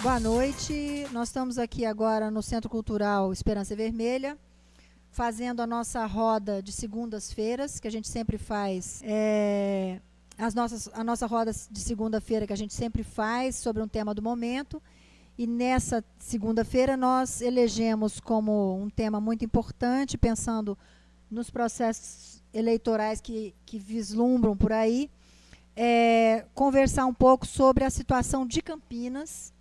Boa noite. Nós estamos aqui agora no Centro Cultural Esperança Vermelha, fazendo a nossa roda de segundas-feiras, que a gente sempre faz. É, as nossas, a nossa roda de segunda-feira, que a gente sempre faz, sobre um tema do momento. E nessa segunda-feira nós elegemos como um tema muito importante, pensando nos processos eleitorais que, que vislumbram por aí, é, conversar um pouco sobre a situação de Campinas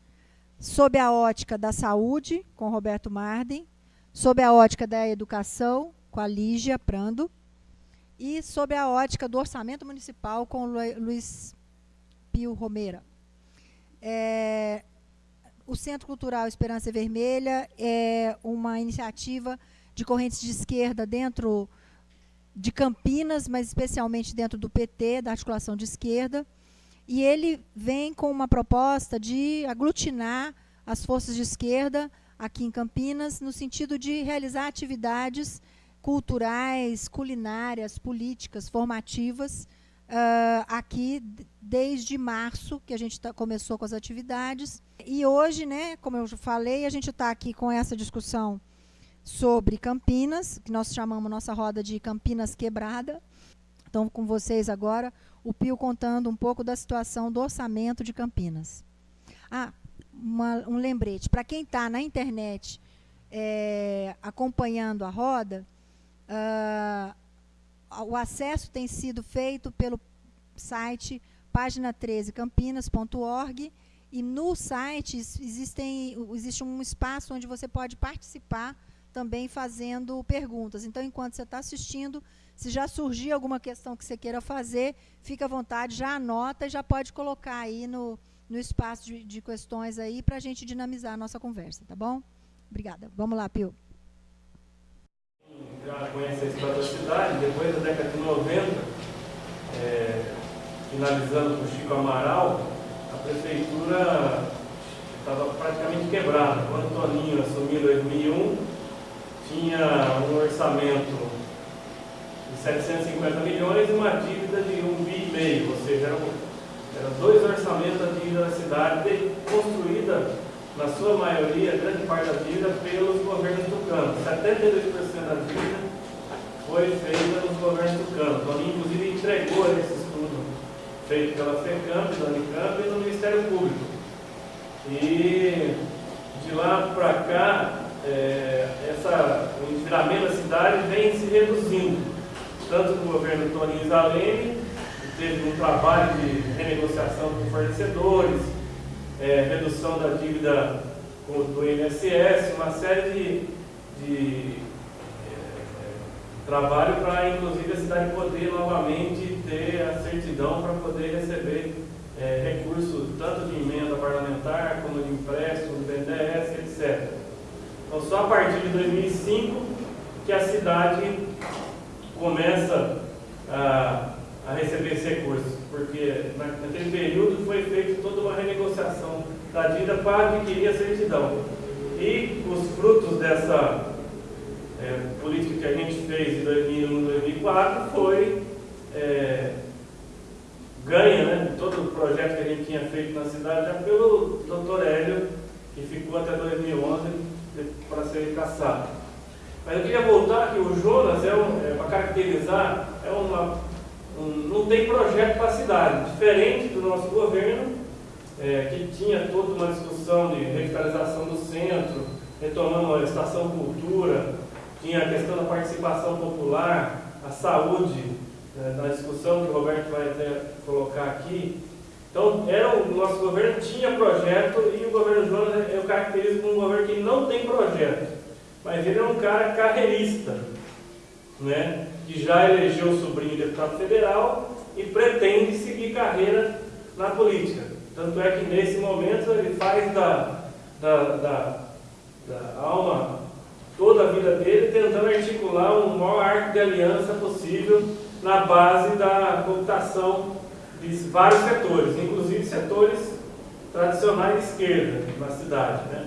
sob a ótica da saúde, com Roberto Marden, sob a ótica da educação, com a Lígia Prando, e sob a ótica do orçamento municipal, com o Luiz Pio Romeira. É, o Centro Cultural Esperança Vermelha é uma iniciativa de correntes de esquerda dentro de Campinas, mas especialmente dentro do PT, da articulação de esquerda, e ele vem com uma proposta de aglutinar as forças de esquerda aqui em Campinas, no sentido de realizar atividades culturais, culinárias, políticas, formativas, uh, aqui desde março, que a gente tá, começou com as atividades. E hoje, né, como eu falei, a gente está aqui com essa discussão sobre Campinas, que nós chamamos nossa roda de Campinas Quebrada. Então, com vocês agora, o Pio contando um pouco da situação do orçamento de Campinas. Ah, uma, um lembrete. Para quem está na internet é, acompanhando a roda, uh, o acesso tem sido feito pelo site página 13 campinas.org e no site existem, existe um espaço onde você pode participar também fazendo perguntas. Então, enquanto você está assistindo, se já surgir alguma questão que você queira fazer, fica à vontade, já anota e já pode colocar aí no, no espaço de, de questões aí para a gente dinamizar a nossa conversa, tá bom? Obrigada. Vamos lá, Pio. Já conhece a cidade, depois da década de 90, é, finalizando com Chico Amaral, a prefeitura estava praticamente quebrada. Quando o Toninho assumiu em 2001, tinha um orçamento 750 milhões e uma dívida de 1 bi e meio, ou seja, eram, eram dois orçamentos da dívida da cidade construída, na sua maioria, grande parte da dívida, pelos governos tucanos. 72% da dívida foi feita pelos governos tucanos. Então, inclusive, entregou esse estudo feito pela FECAMP, da Unicamp e no Ministério Público. E de lá para cá, é, essa, o endividamento da cidade vem se reduzindo tanto no governo Toninho Zalene, teve um trabalho de renegociação com fornecedores, é, redução da dívida do INSS, uma série de, de é, trabalho para, inclusive, a cidade poder novamente ter a certidão para poder receber é, recursos tanto de emenda parlamentar como de empréstimo, do BNDES, etc. Então, só a partir de 2005 que a cidade começa a, a receber esse recurso, porque naquele período foi feita toda uma renegociação da dívida para adquirir a certidão. E os frutos dessa é, política que a gente fez em 2001 2004 foi é, ganha, né, todo o projeto que a gente tinha feito na cidade já pelo doutor Hélio, que ficou até 2011 para ser caçado. Mas eu queria voltar que o Jonas, é, um, é para caracterizar, é uma, um, não tem projeto para a cidade, diferente do nosso governo, é, que tinha toda uma discussão de revitalização do centro, retomando a estação cultura, tinha a questão da participação popular, a saúde, é, na discussão que o Roberto vai até colocar aqui. Então, era o nosso governo tinha projeto e o governo Jonas eu caracterizo como um governo que não tem projeto mas ele é um cara carreirista, né? que já elegeu o sobrinho deputado federal e pretende seguir carreira na política. Tanto é que nesse momento ele faz da, da, da, da alma toda a vida dele tentando articular o maior arco de aliança possível na base da computação de vários setores, inclusive setores tradicionais de esquerda na cidade. Né?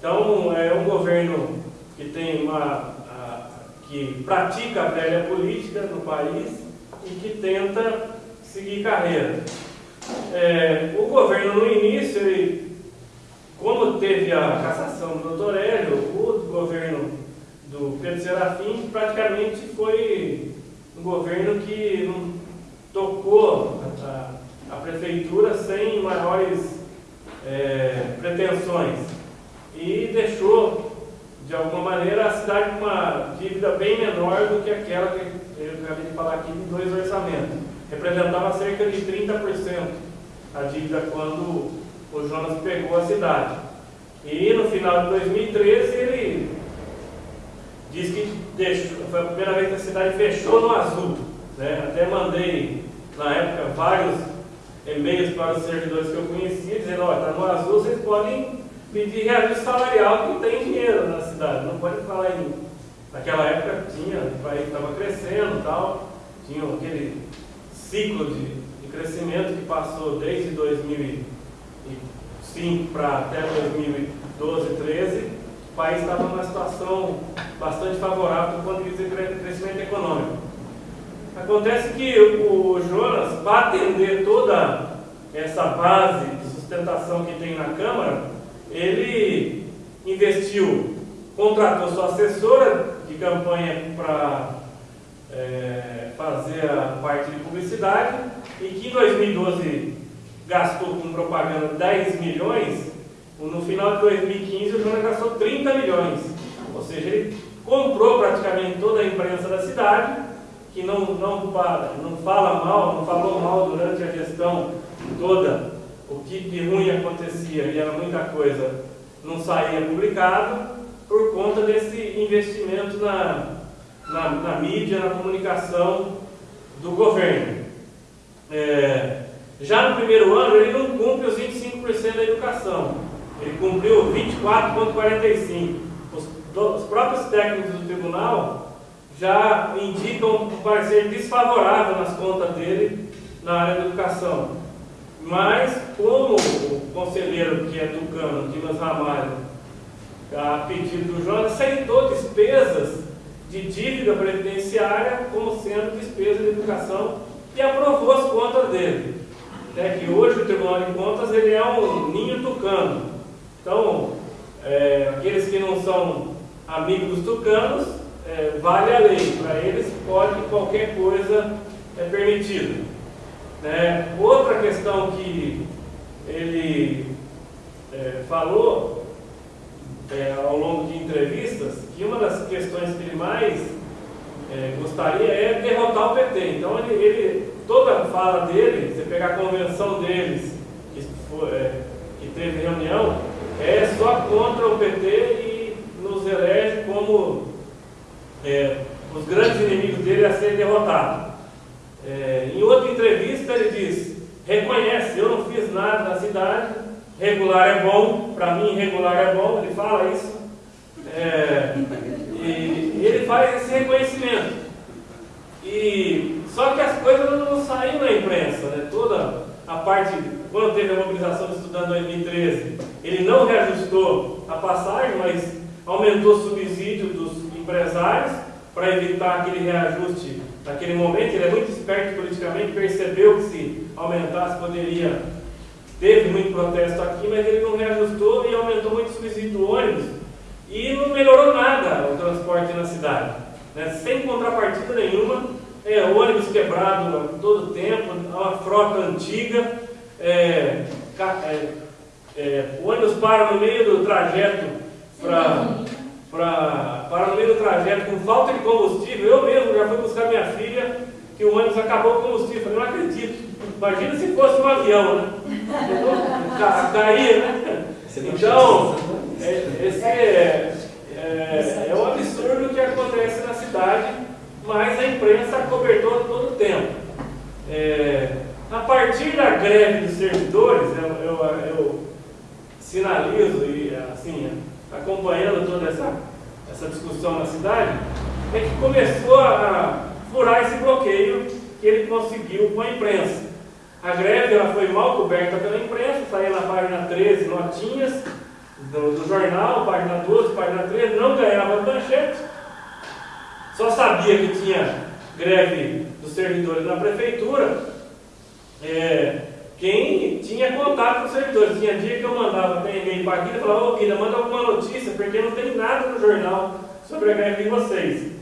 Então é um governo que tem uma a, que pratica a velha política no país e que tenta seguir carreira. É, o governo no início ele como teve a cassação do doutor Hélio, o governo do Pedro Serafim praticamente foi um governo que tocou a, a prefeitura sem maiores é, pretensões e deixou, de alguma maneira, a cidade com uma dívida bem menor do que aquela que eu acabei de falar aqui de dois orçamentos. Representava cerca de 30% a dívida quando o Jonas pegou a cidade. E no final de 2013 ele diz que deixou, foi a primeira vez que a cidade fechou no azul. Né? Até mandei na época vários e-mails para os servidores que eu conhecia, dizendo, olha, está no azul, vocês podem pedir reajuste salarial que tem dinheiro na cidade. Não pode falar em. Naquela época tinha, o país estava crescendo tal, tinha aquele ciclo de, de crescimento que passou desde 2005 para até 2012, 2013. O país estava numa situação bastante favorável do ponto de vista de crescimento econômico. Acontece que o Jonas, para atender toda essa base de sustentação que tem na Câmara, ele investiu, contratou sua assessora de campanha para é, fazer a parte de publicidade e que em 2012 gastou com propaganda 10 milhões, no final de 2015 o Jonas gastou 30 milhões. Ou seja, ele comprou praticamente toda a imprensa da cidade que não, não, não fala mal, não falou mal durante a gestão toda, o que de ruim acontecia e era muita coisa, não saía publicado, por conta desse investimento na, na, na mídia, na comunicação do governo. É, já no primeiro ano, ele não cumpre os 25% da educação, ele cumpriu 24,45%. Os, os próprios técnicos do tribunal já indicam um parecer desfavorável nas contas dele na área da educação. Mas, como o conselheiro que é tucano, Dimas Ramalho, a pedido do Jonas, aceitou despesas de dívida previdenciária como sendo despesa de educação e aprovou as contas dele. É que hoje o Tribunal de Contas ele é um ninho tucano. Então, é, aqueles que não são amigos tucanos é, vale a lei, para eles pode qualquer coisa é permitido. Né? Outra questão que ele é, falou é, ao longo de entrevistas, que uma das questões que ele mais é, gostaria é derrotar o PT. Então ele, ele, toda a fala dele, você pegar a convenção deles, que, foi, é, que teve reunião, é só contra o PT e nos elege como é, os grandes inimigos dele a serem derrotados. É, em outra entrevista ele diz, reconhece, eu não fiz nada na cidade, regular é bom, para mim regular é bom, ele fala isso. É, e ele faz esse reconhecimento. E, só que as coisas não, saíram na imprensa, né? toda a parte, quando teve a mobilização de estudante em 2013, ele não reajustou a passagem, mas aumentou o subsídio dos empresários para evitar aquele reajuste naquele momento. Ele é muito esperto politicamente, percebeu que se aumentasse poderia. Teve muito protesto aqui, mas ele não reajustou e aumentou muito o subsídio do ônibus. E não melhorou nada o transporte na cidade. Né? Sem contrapartida nenhuma, é, ônibus quebrado todo o tempo, uma frota antiga, é, é, é, ônibus para no meio do trajeto para para, para no meio do trajeto com falta de combustível. Eu mesmo já fui buscar minha filha, que o ônibus acabou o combustível. Eu não acredito. Imagina se fosse um avião, né? Caía, né? Então, é, esse é, é, é um absurdo que acontece na cidade, mas a imprensa cobertou todo o tempo. É, a partir da greve dos servidores, eu, eu, eu sinalizo e assim, acompanhando toda essa, essa discussão na cidade, é que começou a furar esse bloqueio que ele conseguiu com a imprensa. A greve ela foi mal coberta pela imprensa, saiu na página 13 notinhas do, do jornal, página 12, página 13, não ganhava manchete, só sabia que tinha greve dos servidores na prefeitura, é, quem tinha contato com os servidores. tinha dia que eu mandava até e-mail para a Guida e falava, ô Guida, manda alguma notícia, porque não tem nada no jornal sobre a greve de vocês.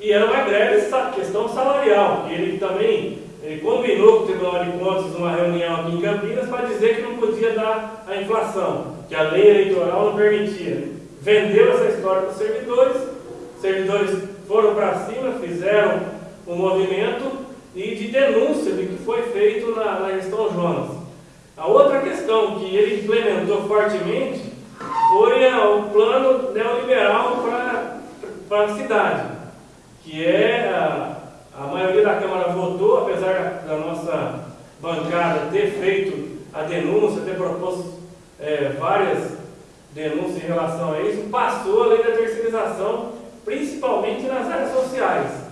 E era uma greve, questão salarial, que ele também ele combinou com o Tribunal de Contas numa reunião aqui em Campinas para dizer que não podia dar a inflação, que a lei eleitoral não permitia. Vendeu essa história para os servidores, os servidores foram para cima, fizeram um movimento e de denúncia do que foi feito na, na gestão Jonas. A outra questão que ele implementou fortemente foi o plano neoliberal para a cidade, que é a, a maioria da Câmara votou, apesar da nossa bancada ter feito a denúncia, ter proposto é, várias denúncias em relação a isso, passou a lei da terceirização, principalmente nas áreas sociais.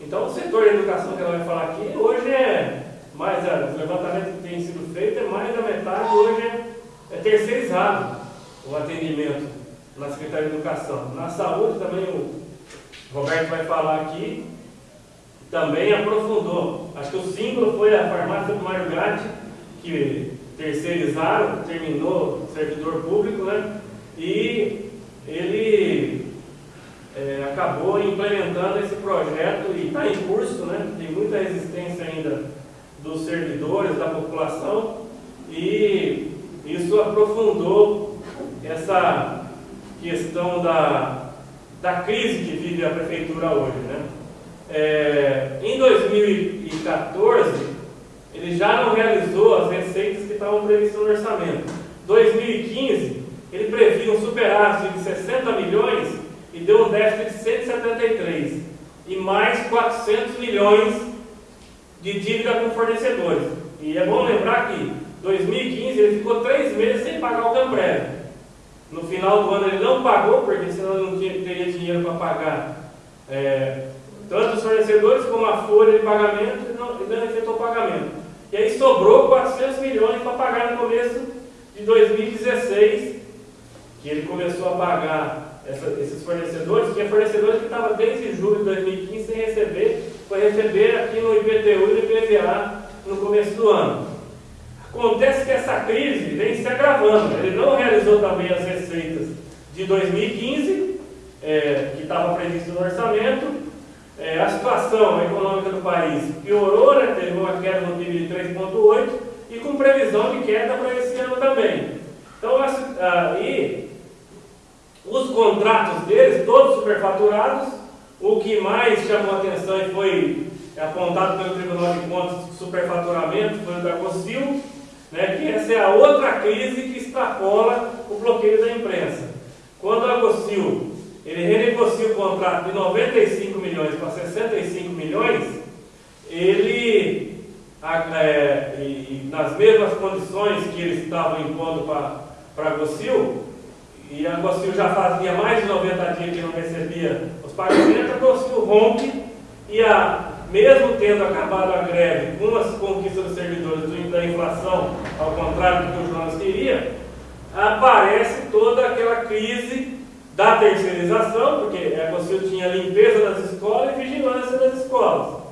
Então, o setor da educação que ela vai falar aqui, hoje é mais, o levantamento que tem sido feito é mais da metade, hoje é, é terceirizado o atendimento na Secretaria de Educação. Na saúde também o Roberto vai falar aqui, também aprofundou. Acho que o símbolo foi a farmácia do Mário Gatti, que terceirizaram, terminou servidor público, né? E ele é, acabou implementando esse projeto e está em curso, né? Tem muita resistência ainda dos servidores, da população, e isso aprofundou essa questão da, da crise que vive a prefeitura hoje, né? É, em 2014, ele já não realizou as receitas que estavam previstas no orçamento. 2015, ele previa um superávit de 60 milhões e deu um déficit de 173 e mais 400 milhões de dívida com fornecedores. E é bom lembrar que 2015 ele ficou três meses sem pagar o Camprev. No final do ano ele não pagou, porque senão não tinha, teria dinheiro para pagar é, tanto os fornecedores como a folha de pagamento, e não, não efetuou o pagamento. E aí sobrou 400 milhões para pagar no começo de 2016, que ele começou a pagar essa, esses fornecedores, é fornecedores que estavam desde julho de 2015 sem receber, foi receber aqui no IPTU e no IPVA no começo do ano. Acontece que essa crise vem se agravando. Ele não realizou também as receitas de 2015, é, que estava previsto no orçamento, é, a situação econômica do país piorou, né? teve uma queda no PIB de 3,8% e com previsão de queda para esse ano também. Então, aí, os contratos deles, todos superfaturados, o que mais chamou a atenção e foi apontado pelo Tribunal de Contas de superfaturamento foi o da COSIL, né, que essa é a outra crise que extrapola o bloqueio da imprensa. Quando a COSIL ele renegocia o contrato de 95 milhões para 65 milhões, ele, é, e, nas mesmas condições que eles estavam impondo para a Gocil, e a Gocil já fazia mais de 90 dias que não recebia os pagamentos, a Gocil rompe e a, mesmo tendo acabado a greve com as conquistas dos servidores da inflação, ao contrário do que o Jonas queria, aparece toda aquela crise da terceirização, porque a Conselho tinha limpeza das escolas e vigilância das escolas.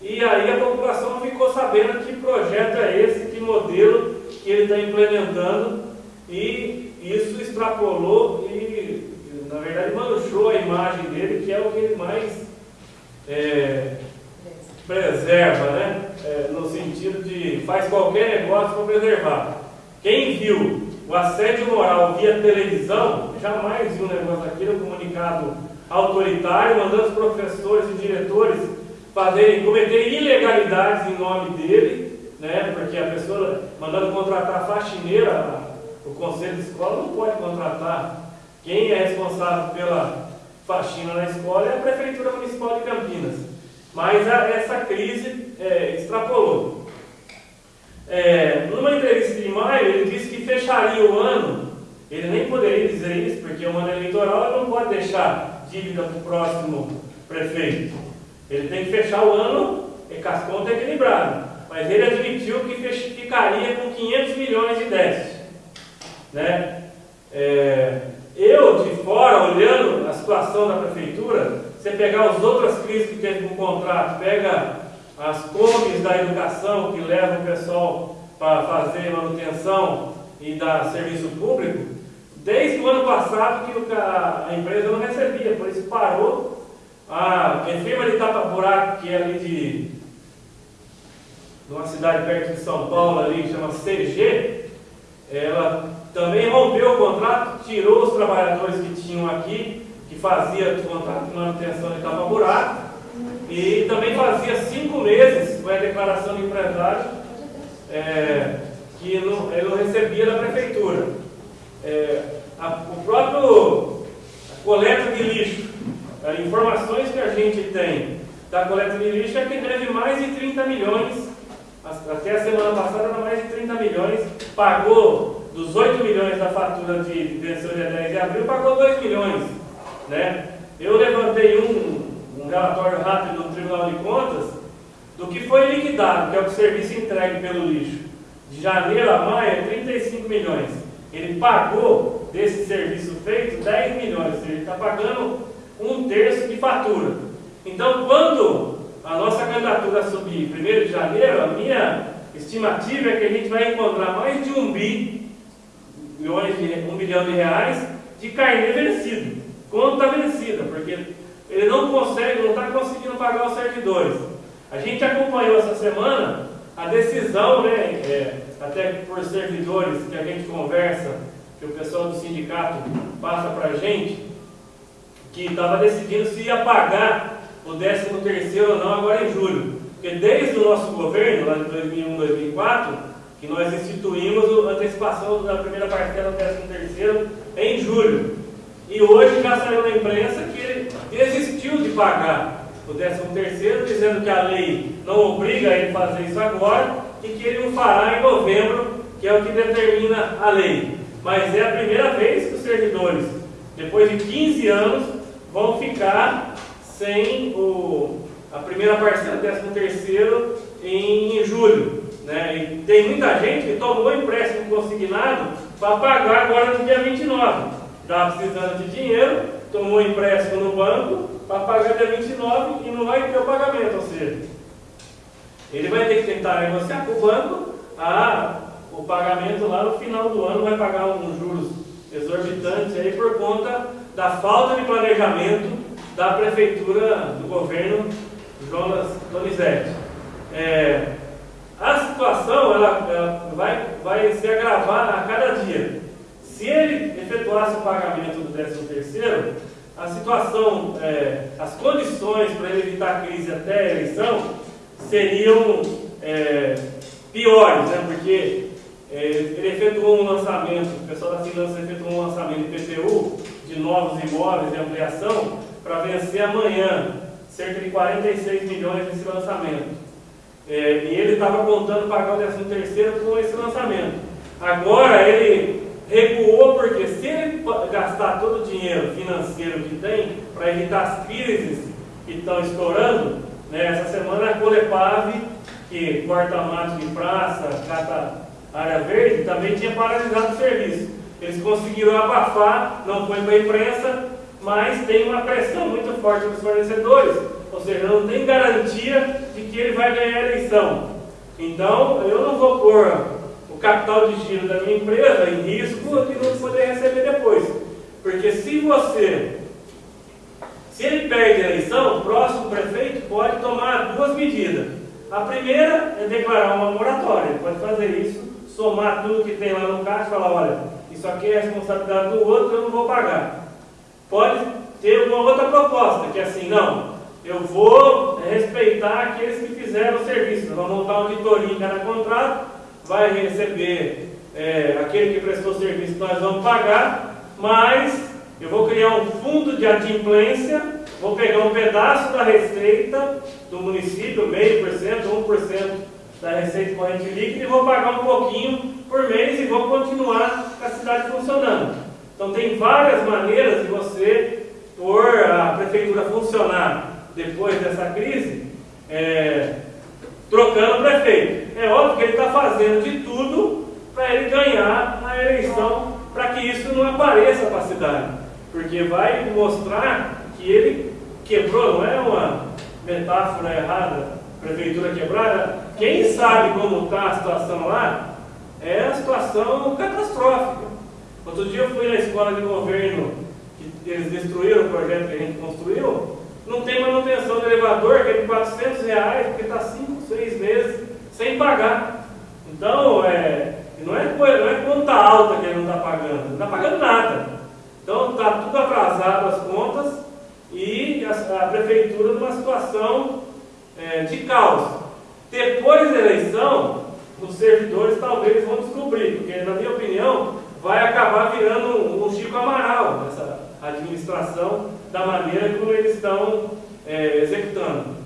E aí a população ficou sabendo que projeto é esse, que modelo que ele está implementando, e isso extrapolou e, na verdade, manchou a imagem dele, que é o que ele mais é, preserva, né? É, no sentido de faz qualquer negócio para preservar. Quem viu o assédio moral via televisão, jamais viu um negócio daquele, um comunicado autoritário, mandando os professores e diretores fazerem, cometerem ilegalidades em nome dele, né, porque a pessoa mandando contratar faxineira, o conselho de escola não pode contratar. Quem é responsável pela faxina na escola é a Prefeitura Municipal de Campinas. Mas a, essa crise é, extrapolou. É, numa entrevista de maio, ele disse que fecharia o ano, ele nem poderia dizer isso, porque o ano eleitoral ele não pode deixar dívida para o próximo prefeito. Ele tem que fechar o ano e com as contas equilibradas. Mas ele admitiu que ficaria com 500 milhões de déficit. Né? É, eu, de fora, olhando a situação da prefeitura, você pegar as outras crises que teve o contrato, pega as comes da educação que levam o pessoal para fazer manutenção e dar serviço público, desde o ano passado que a empresa não recebia, por isso parou. A firma de tapa-buraco, que é ali de, de uma cidade perto de São Paulo, ali, chama CG, ela também rompeu o contrato, tirou os trabalhadores que tinham aqui, que fazia o contrato de manutenção de tapa-buraco, e também fazia cinco meses, foi a declaração do empresário, é, que não, ele não recebia da prefeitura. É, a, o próprio coleta de lixo, as informações que a gente tem da coleta de lixo é que deve mais de 30 milhões, até a semana passada era mais de 30 milhões, pagou dos 8 milhões da fatura de, pensão de 10 de abril, pagou 2 milhões. Né? Eu levantei um, um relatório rápido do Tribunal de Contas do que foi liquidado, que é o serviço entregue pelo lixo. De janeiro a maio é 35 milhões. Ele pagou desse serviço feito 10 milhões, ele está pagando um terço de fatura. Então, quando a nossa candidatura subir 1 de janeiro, a minha estimativa é que a gente vai encontrar mais de um bi, milhões de, um bilhão de reais de carne vencido, conta vencida, porque ele não consegue, não está conseguindo pagar os servidores. A gente acompanhou essa semana a decisão, né, é, até por servidores que a gente conversa, que o pessoal do sindicato passa para a gente, que estava decidindo se ia pagar o 13 terceiro ou não agora em julho. Porque desde o nosso governo, lá de 2001, 2004, que nós instituímos a antecipação da primeira parcela do 13 terceiro em julho. E hoje já saiu na imprensa que ele desistiu de pagar o 13 terceiro, dizendo que a lei não obriga ele a fazer isso agora e que ele o fará em novembro, que é o que determina a lei. Mas é a primeira vez que os servidores, depois de 15 anos, vão ficar sem o, a primeira parcela do 13 terceiro em, em julho. Né? E tem muita gente que tomou empréstimo consignado para pagar agora no dia 29. Estava precisando de dinheiro, tomou empréstimo no banco para pagar dia 29 e não vai ter o pagamento. Ou seja, ele vai ter que tentar negociar com o banco a, o pagamento lá no final do ano, vai pagar uns juros exorbitantes aí por conta da falta de planejamento da prefeitura do governo Jonas Donizete. É, a situação ela, ela vai, vai se agravar a cada dia. Se ele efetuasse o pagamento do 13 terceiro, a situação, é, as condições para ele evitar a crise até a eleição seriam é, piores, né? porque é, ele efetuou um lançamento, o pessoal da finanças efetuou um lançamento de PTU de novos imóveis de ampliação para vencer amanhã, cerca de 46 milhões nesse lançamento. É, e ele estava contando pagar o 13 terceiro com esse lançamento. Agora ele recuou porque se ele gastar todo o dinheiro financeiro que tem para evitar as crises que estão estourando, né, essa semana a Colepave, que corta mato de praça, cata área verde, também tinha paralisado o serviço. Eles conseguiram abafar, não foi para a imprensa, mas tem uma pressão muito forte dos fornecedores, ou seja, não tem garantia de que ele vai ganhar a eleição. Então, eu não vou pôr o capital de giro da minha empresa em risco de não poder receber depois. Porque se você, se ele perde a eleição, o próximo prefeito pode tomar duas medidas. A primeira é declarar uma moratória, pode fazer isso, somar tudo que tem lá no caixa e falar, olha, isso aqui é responsabilidade do outro, eu não vou pagar. Pode ter uma outra proposta, que é assim, não, eu vou respeitar aqueles que fizeram o serviço. Nós vamos montar uma auditoria em cada contrato, vai receber é, aquele que prestou serviço, nós vamos pagar, mas eu vou criar um fundo de adimplência, vou pegar um pedaço da receita do município, meio por cento, um por cento da receita corrente líquida, e vou pagar um pouquinho por mês e vou continuar com a cidade funcionando. Então tem várias maneiras de você pôr a prefeitura funcionar depois dessa crise, é, trocando prefeito. É óbvio que ele está fazendo de tudo para ele ganhar a eleição, para que isso não apareça para a cidade. Porque vai mostrar que ele quebrou, não é uma metáfora errada, prefeitura quebrada. Quem sabe como está a situação lá, é a situação catastrófica. Outro dia eu fui na escola de governo, que eles destruíram o projeto que a gente construiu, não tem manutenção do elevador, que é de 400 reais, porque está 5, 6 meses sem pagar. Então, é, não, é, não é conta alta que ele não está pagando, não está pagando nada. Então, está tudo atrasado as contas e a, a prefeitura numa situação é, de caos. Depois da eleição, os servidores talvez vão descobrir, porque, na minha opinião, vai acabar virando um, um Chico Amaral nessa administração da maneira como eles estão é, executando.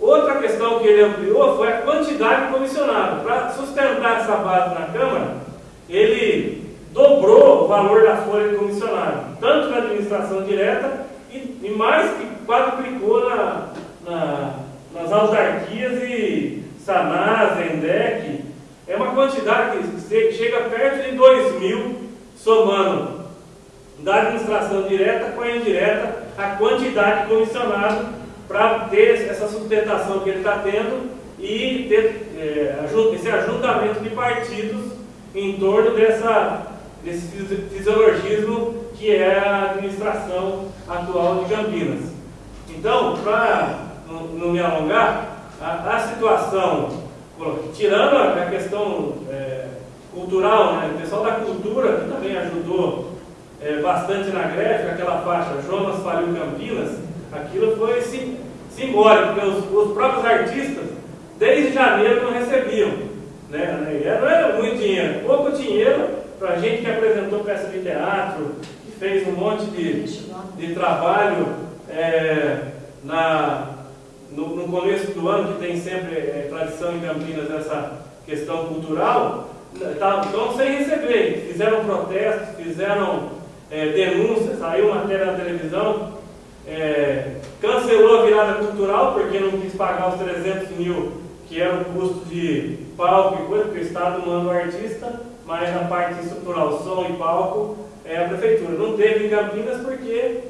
Outra questão que ele ampliou foi a quantidade de comissionado. Para sustentar essa base na Câmara, ele dobrou o valor da folha de comissionado, tanto na administração direta e, e mais que quadruplicou na, na, nas autarquias e Sanás, Endec. É uma quantidade que chega perto de 2 mil, somando da administração direta com a indireta, a quantidade de comissionado para ter essa sustentação que ele está tendo e ter é, esse ajuntamento de partidos em torno dessa, desse fisiologismo que é a administração atual de Campinas. Então, para não, não, me alongar, a, a, situação, tirando a, questão é, cultural, né, o pessoal da cultura que também ajudou é, bastante na greve, aquela faixa Jonas faliu Campinas, aquilo foi sim, simbólico, porque os, os, próprios artistas, desde janeiro, não recebiam. Né? Não era muito dinheiro, pouco dinheiro para gente que apresentou peça de teatro, que fez um monte de, de trabalho é, na, no, no, começo do ano, que tem sempre é, tradição em Campinas essa questão cultural, estão tá, sem receber. Fizeram protestos, fizeram é, denúncias, saiu matéria na televisão, é, cancelou a virada cultural porque não quis pagar os 300 mil que era o custo de palco e coisa, porque o Estado manda o artista, mas na parte estrutural, som e palco, é a prefeitura. Não teve em Campinas porque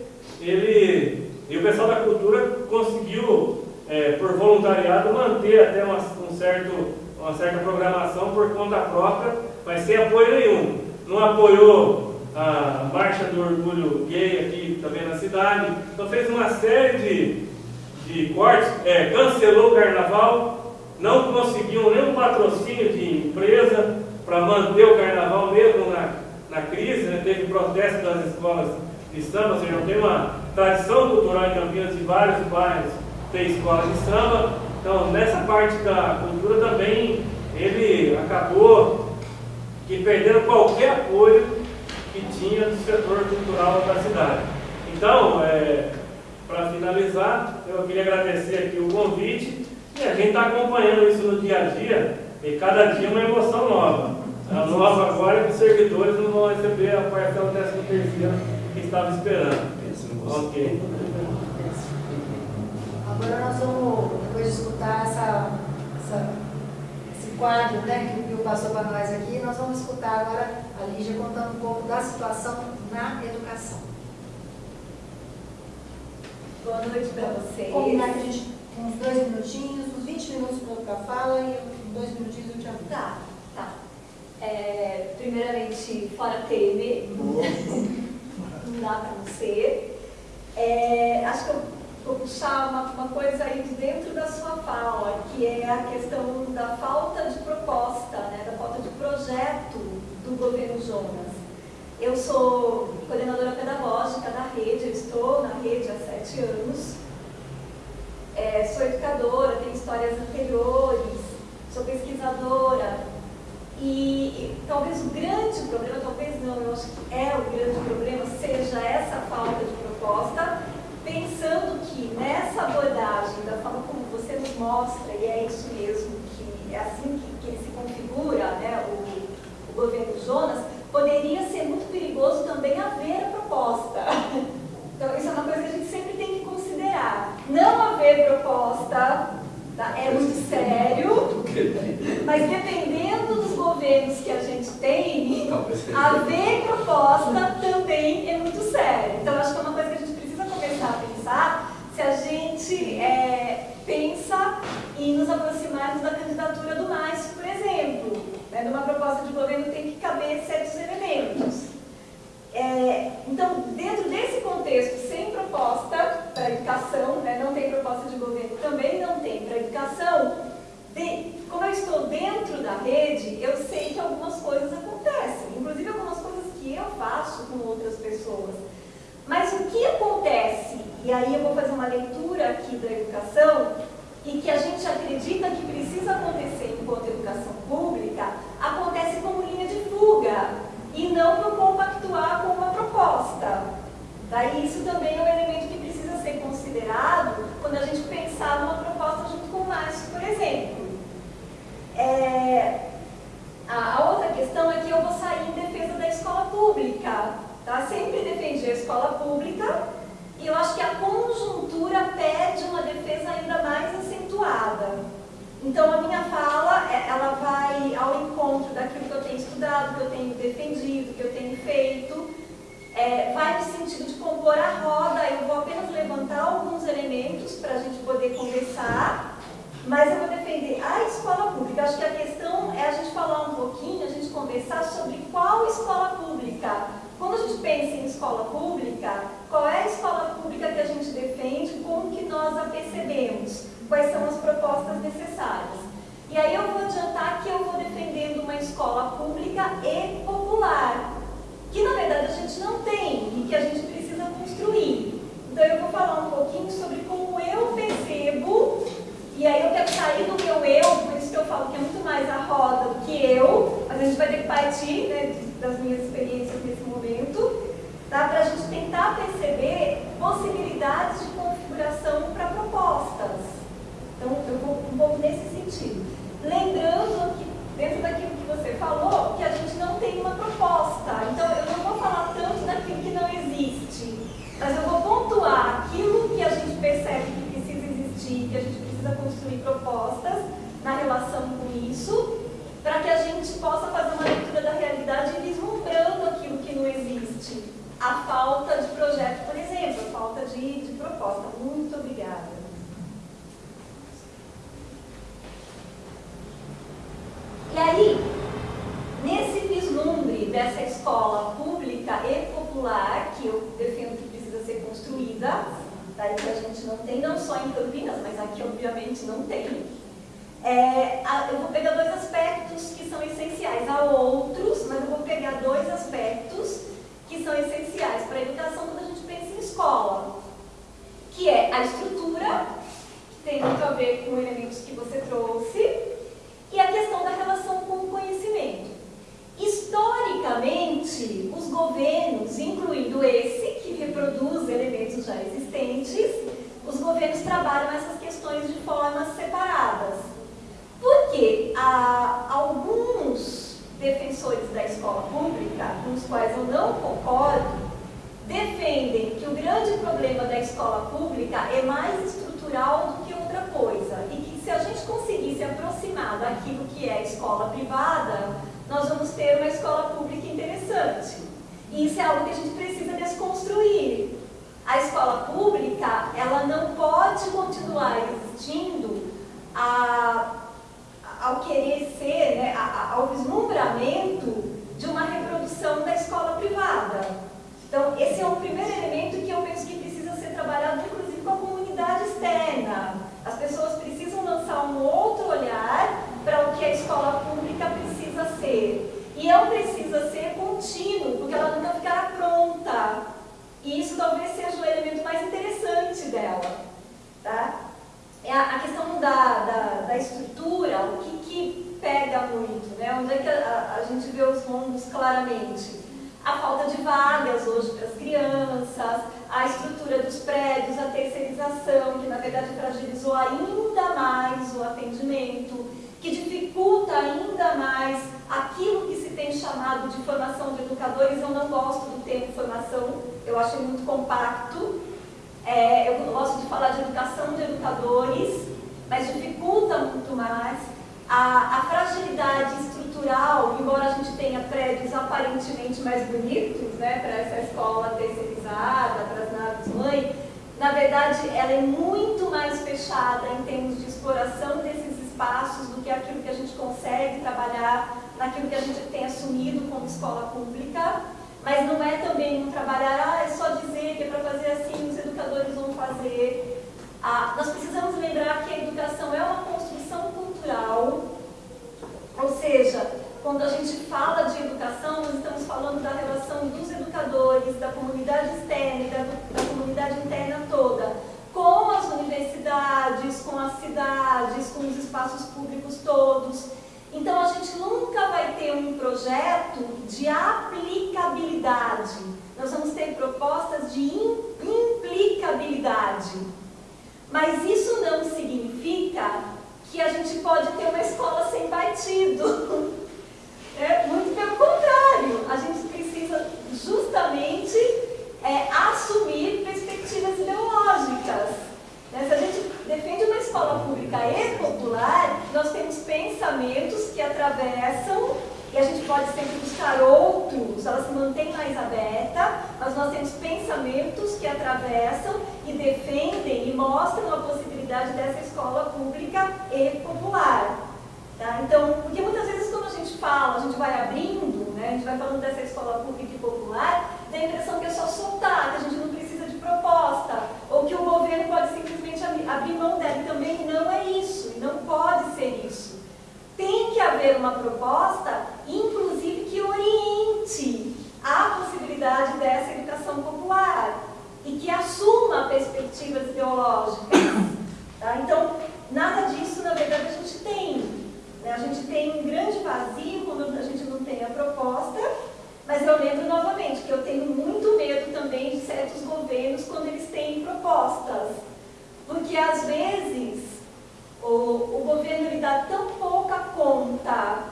ele e o pessoal da cultura conseguiu, é, por voluntariado, manter até uma, um certo, uma certa programação por conta própria, mas sem apoio nenhum. Não apoiou a Marcha do Orgulho Gay aqui também na cidade. Então fez uma série de, de cortes, é, cancelou o carnaval, não conseguiu nenhum patrocínio de empresa para manter o carnaval mesmo na, na crise, né? teve protesto das escolas de samba, ou seja, tem uma tradição cultural em Campinas de vários bairros tem escola de samba. Então nessa parte da cultura também ele acabou que perdendo qualquer apoio tinha do setor cultural da cidade. Então, é, para finalizar, eu queria agradecer aqui o convite e a gente está acompanhando isso no dia a dia e cada dia uma emoção nova. A nova agora é que os servidores não vão receber a parcela 13 terceira que estava esperando. Ok. Agora nós vamos, depois de escutar essa, essa quadro né, que o Pio passou para nós aqui, nós vamos escutar agora a Lígia contando um pouco da situação na educação. Boa noite para vocês. Combinar que a gente, uns dois minutinhos, uns 20 minutos para a fala e dois minutinhos eu te aviso. Tá, tá. É, primeiramente, fora Temer, não dá para não ser. É, acho que eu vou puxar uma, uma coisa aí de dentro da sua fala, que é a questão da falta de proposta, né, da falta de projeto do governo Jonas. Eu sou coordenadora pedagógica da rede, eu estou na rede há sete anos. É, sou educadora, tenho histórias anteriores, sou pesquisadora. E, e talvez o grande problema, talvez não, eu acho que é o grande problema, seja essa falta de proposta pensando que nessa abordagem, da forma como você nos mostra, e é isso mesmo, que é assim que, que ele se configura, né, o, o governo Jonas, poderia ser muito perigoso também haver a proposta. Então, isso é uma coisa que a gente sempre tem que considerar. Não haver proposta tá, é muito sério, mas dependendo dos governos que a gente tem, haver proposta também é muito sério. Então, acho que é uma coisa que a gente começar a pensar se a gente é, pensa em nos aproximarmos da candidatura do MAIS, por exemplo, né? Numa proposta de governo tem que caber certos elementos. É, então, dentro desse contexto, sem proposta para educação, né? não tem proposta de governo, também não tem para educação, de, como eu estou dentro da rede, eu sei que algumas coisas acontecem, inclusive algumas coisas que eu faço com outras pessoas. Mas o que acontece, e aí eu vou fazer uma leitura aqui da educação, e que a gente acredita que precisa acontecer enquanto educação pública, não para compactuar com uma proposta. Daí isso também é um elemento que precisa ser considerado quando a gente pensar numa proposta junto com o Márcio, por exemplo. É, a, outra questão é que eu vou sair em defesa da escola pública. Tá? Sempre defendi a escola pública e eu acho que a conjuntura pede uma defesa ainda mais acentuada. Então, a minha fala, é, ela vai ao encontro daquilo que eu tenho estudado, que eu tenho defendido, que eu tenho feito, é, vai no sentido de compor a roda, eu vou apenas levantar alguns elementos para a gente poder conversar, mas eu vou defender a escola pública. Acho que a questão é a gente falar um pouquinho, a gente conversar sobre qual escola pública. Quando a gente pensa em escola pública, qual é a escola pública que a gente defende, como que nós a percebemos, quais são as propostas necessárias. E aí eu vou adiantar que eu vou defendendo uma escola pública e popular, que na verdade a gente não tem e que a gente precisa construir. Então eu vou falar um pouquinho sobre como eu percebo, e aí eu quero sair do meu eu, por isso que eu falo que é muito mais a roda do que eu, mas a gente vai ter que partir né, das minhas experiências nesse momento, tá? para a gente tentar perceber possibilidades de configuração para propostas. Então, eu vou um pouco nesse sentido. Lembrando que, dentro daquilo que você falou, que a gente não tem uma proposta. Então, eu não vou falar tanto daquilo que não existe, mas eu vou pontuar aquilo que a gente percebe que precisa existir, que a gente precisa construir propostas na relação com isso, para que a gente possa fazer uma leitura da realidade vislumbrando aquilo que não existe a falta de projeto, por exemplo, a falta de, de proposta. Muito obrigada. Dos prédios, a terceirização, que na verdade fragilizou ainda mais o atendimento, que dificulta ainda mais aquilo que se tem chamado de formação de educadores. Eu não gosto do termo formação, eu acho muito compacto, é, eu gosto de falar de educação de educadores, mas dificulta muito mais a, a, fragilidade estrutural, embora a gente tenha prédios aparentemente mais bonitos, né, para essa escola terceirizada, para as naves mãe, na verdade ela é muito mais fechada em termos de exploração desses espaços do que aquilo que a gente consegue trabalhar naquilo que a gente tem assumido como escola pública. Mas não é também um trabalhar, ah, é só dizer que é para fazer assim, os educadores vão fazer. Ah, nós precisamos lembrar que a educação é uma construção cultural, ou seja, quando a gente fala de educação, nós estamos falando da relação dos educadores, da comunidade externa da, da comunidade interna toda, com as universidades, com a cidade espaços públicos todos. Então a gente nunca vai ter um projeto de aplicabilidade. Nós vamos ter propostas de implicabilidade. Mas isso não significa que a gente pode ter uma escola sem partido. É, muito pelo contrário, a gente precisa justamente é, assumir perspectivas ideológicas. Né? Se a gente defende uma escola pública e popular, nós temos pensamentos que atravessam, e a gente pode sempre buscar outros, ela se mantém mais aberta, mas nós temos pensamentos que atravessam e defendem e mostram a possibilidade dessa escola pública e popular. Tá? Então, porque muitas vezes quando a gente fala, a gente vai abrindo, né, a gente vai falando dessa escola pública e popular, dá a impressão que é só soltar, que a gente não precisa de proposta, ou que o governo pode simplesmente abrir mão dela. E também não é isso, e não pode ser isso. Tem que haver uma proposta, inclusive que oriente a possibilidade dessa educação popular e que assuma ideológicas. Tá? Então, nada disso, na verdade, a gente tem. Né? A gente tem um grande vazio quando a gente não tem a proposta, mas eu lembro novamente que eu tenho muito medo também de certos governos quando eles têm propostas. Porque às vezes o, o governo lhe dá tão pouca conta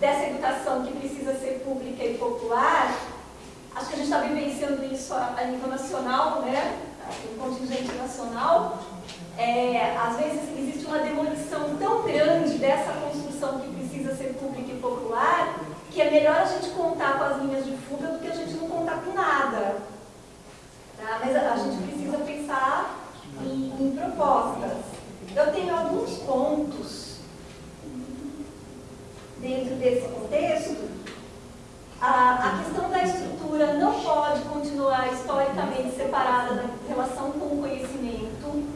dessa educação que precisa ser pública e popular, acho que a gente está vivenciando isso a, a nível nacional, né? No contingente nacional, é, às vezes existe uma demolição tão grande dessa construção que precisa ser pública e popular, que é melhor a gente contar com as linhas de fuga do que a gente não contar com nada. Tá? Mas a, a gente precisa pensar em, em propostas. Eu tenho alguns pontos dentro desse contexto. A, a, questão da estrutura não pode continuar historicamente separada da relação com o conhecimento.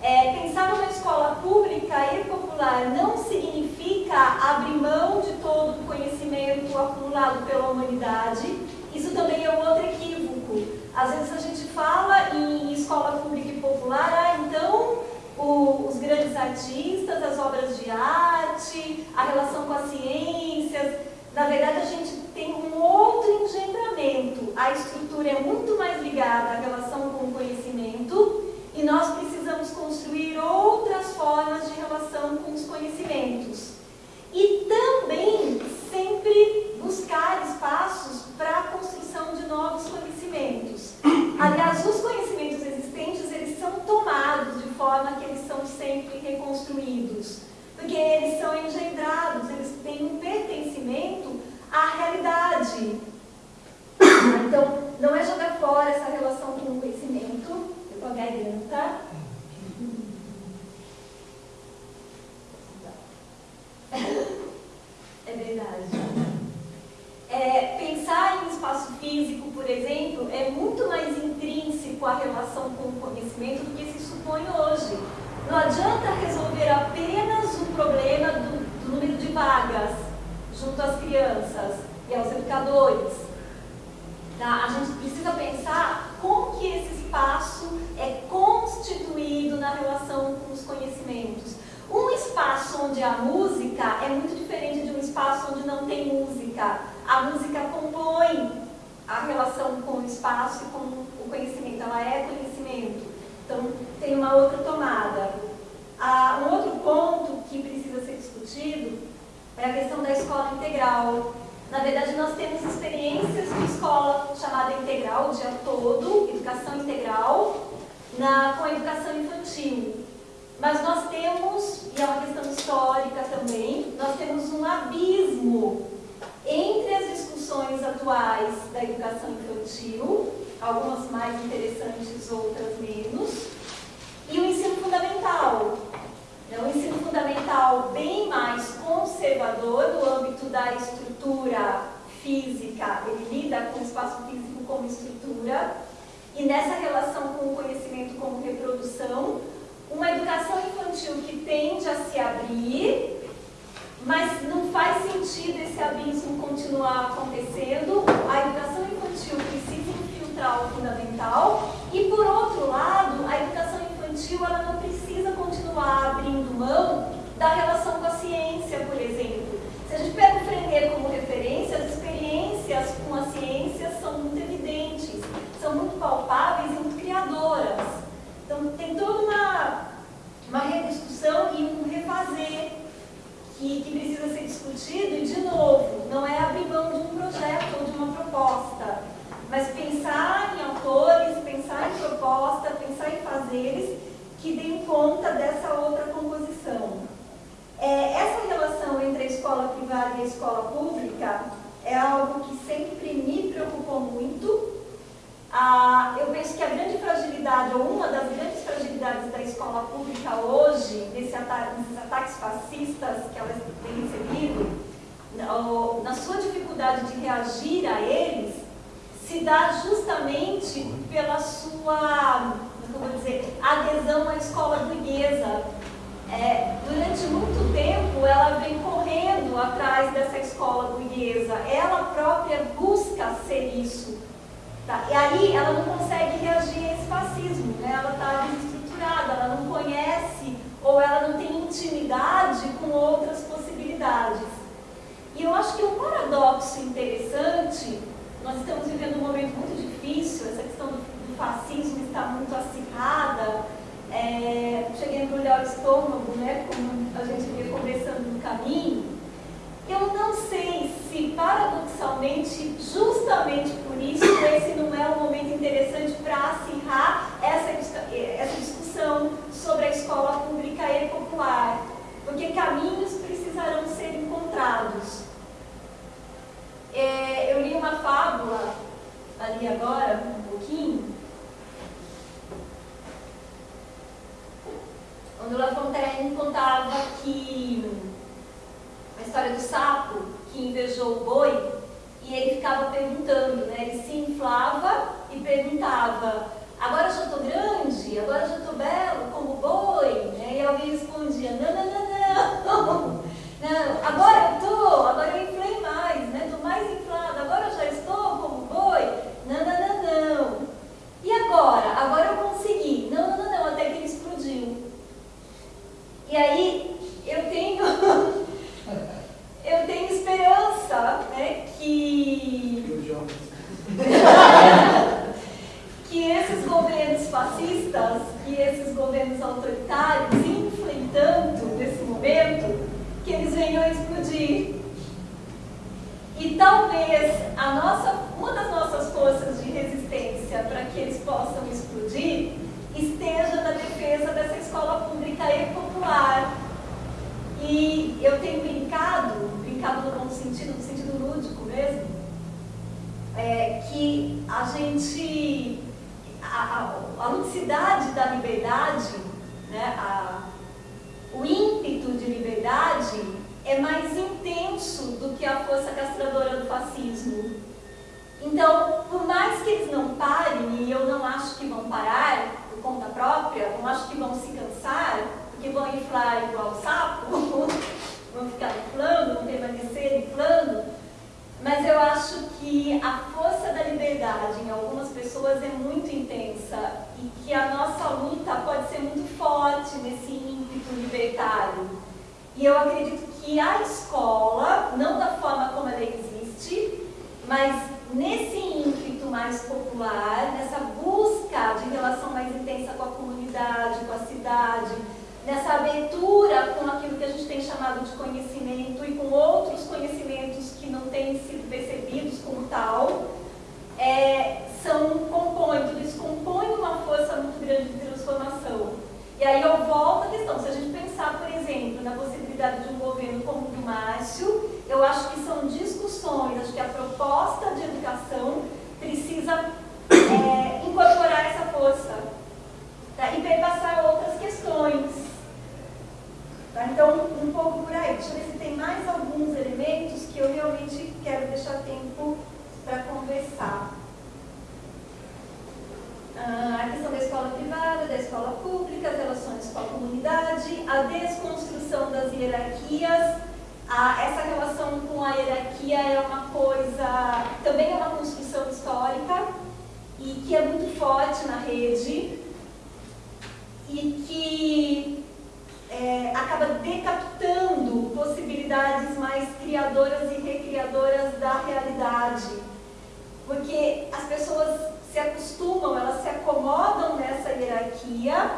É, pensar numa escola pública e popular não significa abrir mão de todo o conhecimento acumulado pela humanidade. Isso também é um outro equívoco. Às vezes a gente fala em escola pública e popular, ah, então o, os grandes artistas, as obras de arte, a relação com as ciências. Na verdade, a gente tem um outro engendramento. A estrutura é muito mais ligada à relação com o conhecimento e nós precisamos construir outras formas de relação com os conhecimentos. E também sempre buscar espaços para a construção de novos conhecimentos. Aliás, os conhecimentos existentes, eles são tomados de forma que eles são sempre reconstruídos. Porque eles são engendrados, eles têm um pertencimento à realidade. Então, não é jogar fora essa relação com o conhecimento, eu a garganta. Discutido, e, de novo, não é abrir mão de um projeto ou de uma proposta, mas pensar em autores, pensar em proposta, pensar em fazeres que deem conta dessa outra composição. É, essa relação entre a escola privada e a escola pública é algo que sempre me preocupou muito. Ah, eu penso que a grande fragilidade, ou uma das grandes fragilidades da escola pública hoje, nesse ataque, nesses ataques fascistas que ela tem recebido, na sua dificuldade de reagir a eles, se dá justamente pela sua, como dizer, adesão à escola burguesa. É, durante muito tempo ela vem correndo atrás dessa escola burguesa, ela própria busca ser isso. Tá? E aí ela não consegue reagir a esse fascismo, né? ela está desestruturada, ela não conhece ou ela não tem intimidade com outras possibilidades. E eu acho que um paradoxo interessante nós estamos vivendo um momento muito difícil, essa questão do, do fascismo está muito acirrada. É, cheguei a embrulhar o estômago, né, como a gente via conversando no caminho. Eu não sei se, paradoxalmente, justamente por isso, esse não é um momento interessante para acirrar essa, essa discussão sobre a escola pública e popular, porque caminhos precisarão ser encontrados. É, eu li uma fábula ali agora, um pouquinho, onde o La Fontaine contava que a história do sapo que invejou o boi e ele ficava perguntando, né? Ele se inflava e perguntava, agora já estou grande, agora já estou belo como boi, né? E alguém respondia, não, não, não, não, não, agora eu estou, agora eu inflei mais, né? Um pouco por aí. Deixa eu ver se tem mais alguns elementos que eu realmente quero deixar tempo para conversar. Ah, a questão da escola privada, da escola pública, as relações com a comunidade, a desconstrução das hierarquias, a, essa relação com a hierarquia é uma coisa, também é uma construção histórica e que é muito forte na rede e que é, acaba decapitando possibilidades mais criadoras e recriadoras da realidade. Porque as pessoas se acostumam, elas se acomodam nessa hierarquia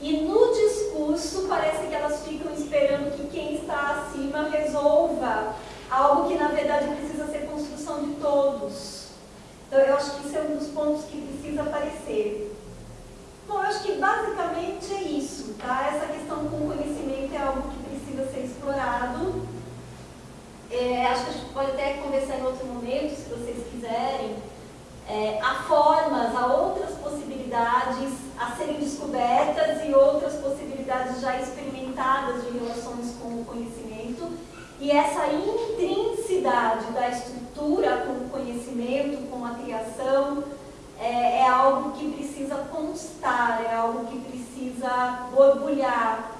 e no discurso parece que elas ficam esperando que quem está acima resolva algo que na verdade precisa ser construção de todos. Então eu acho que isso é um dos pontos que precisa aparecer. Bom, eu acho que basicamente é isso, tá? Essa questão com conhecimento é algo que precisa ser explorado. É, acho que a gente pode até conversar em outro momento, se vocês quiserem. É, há formas, há outras possibilidades a serem descobertas e outras possibilidades já experimentadas de relações com o conhecimento. E essa intrinsidade da estrutura com o conhecimento, com a criação, é, é algo que precisa constar, é algo que precisa borbulhar.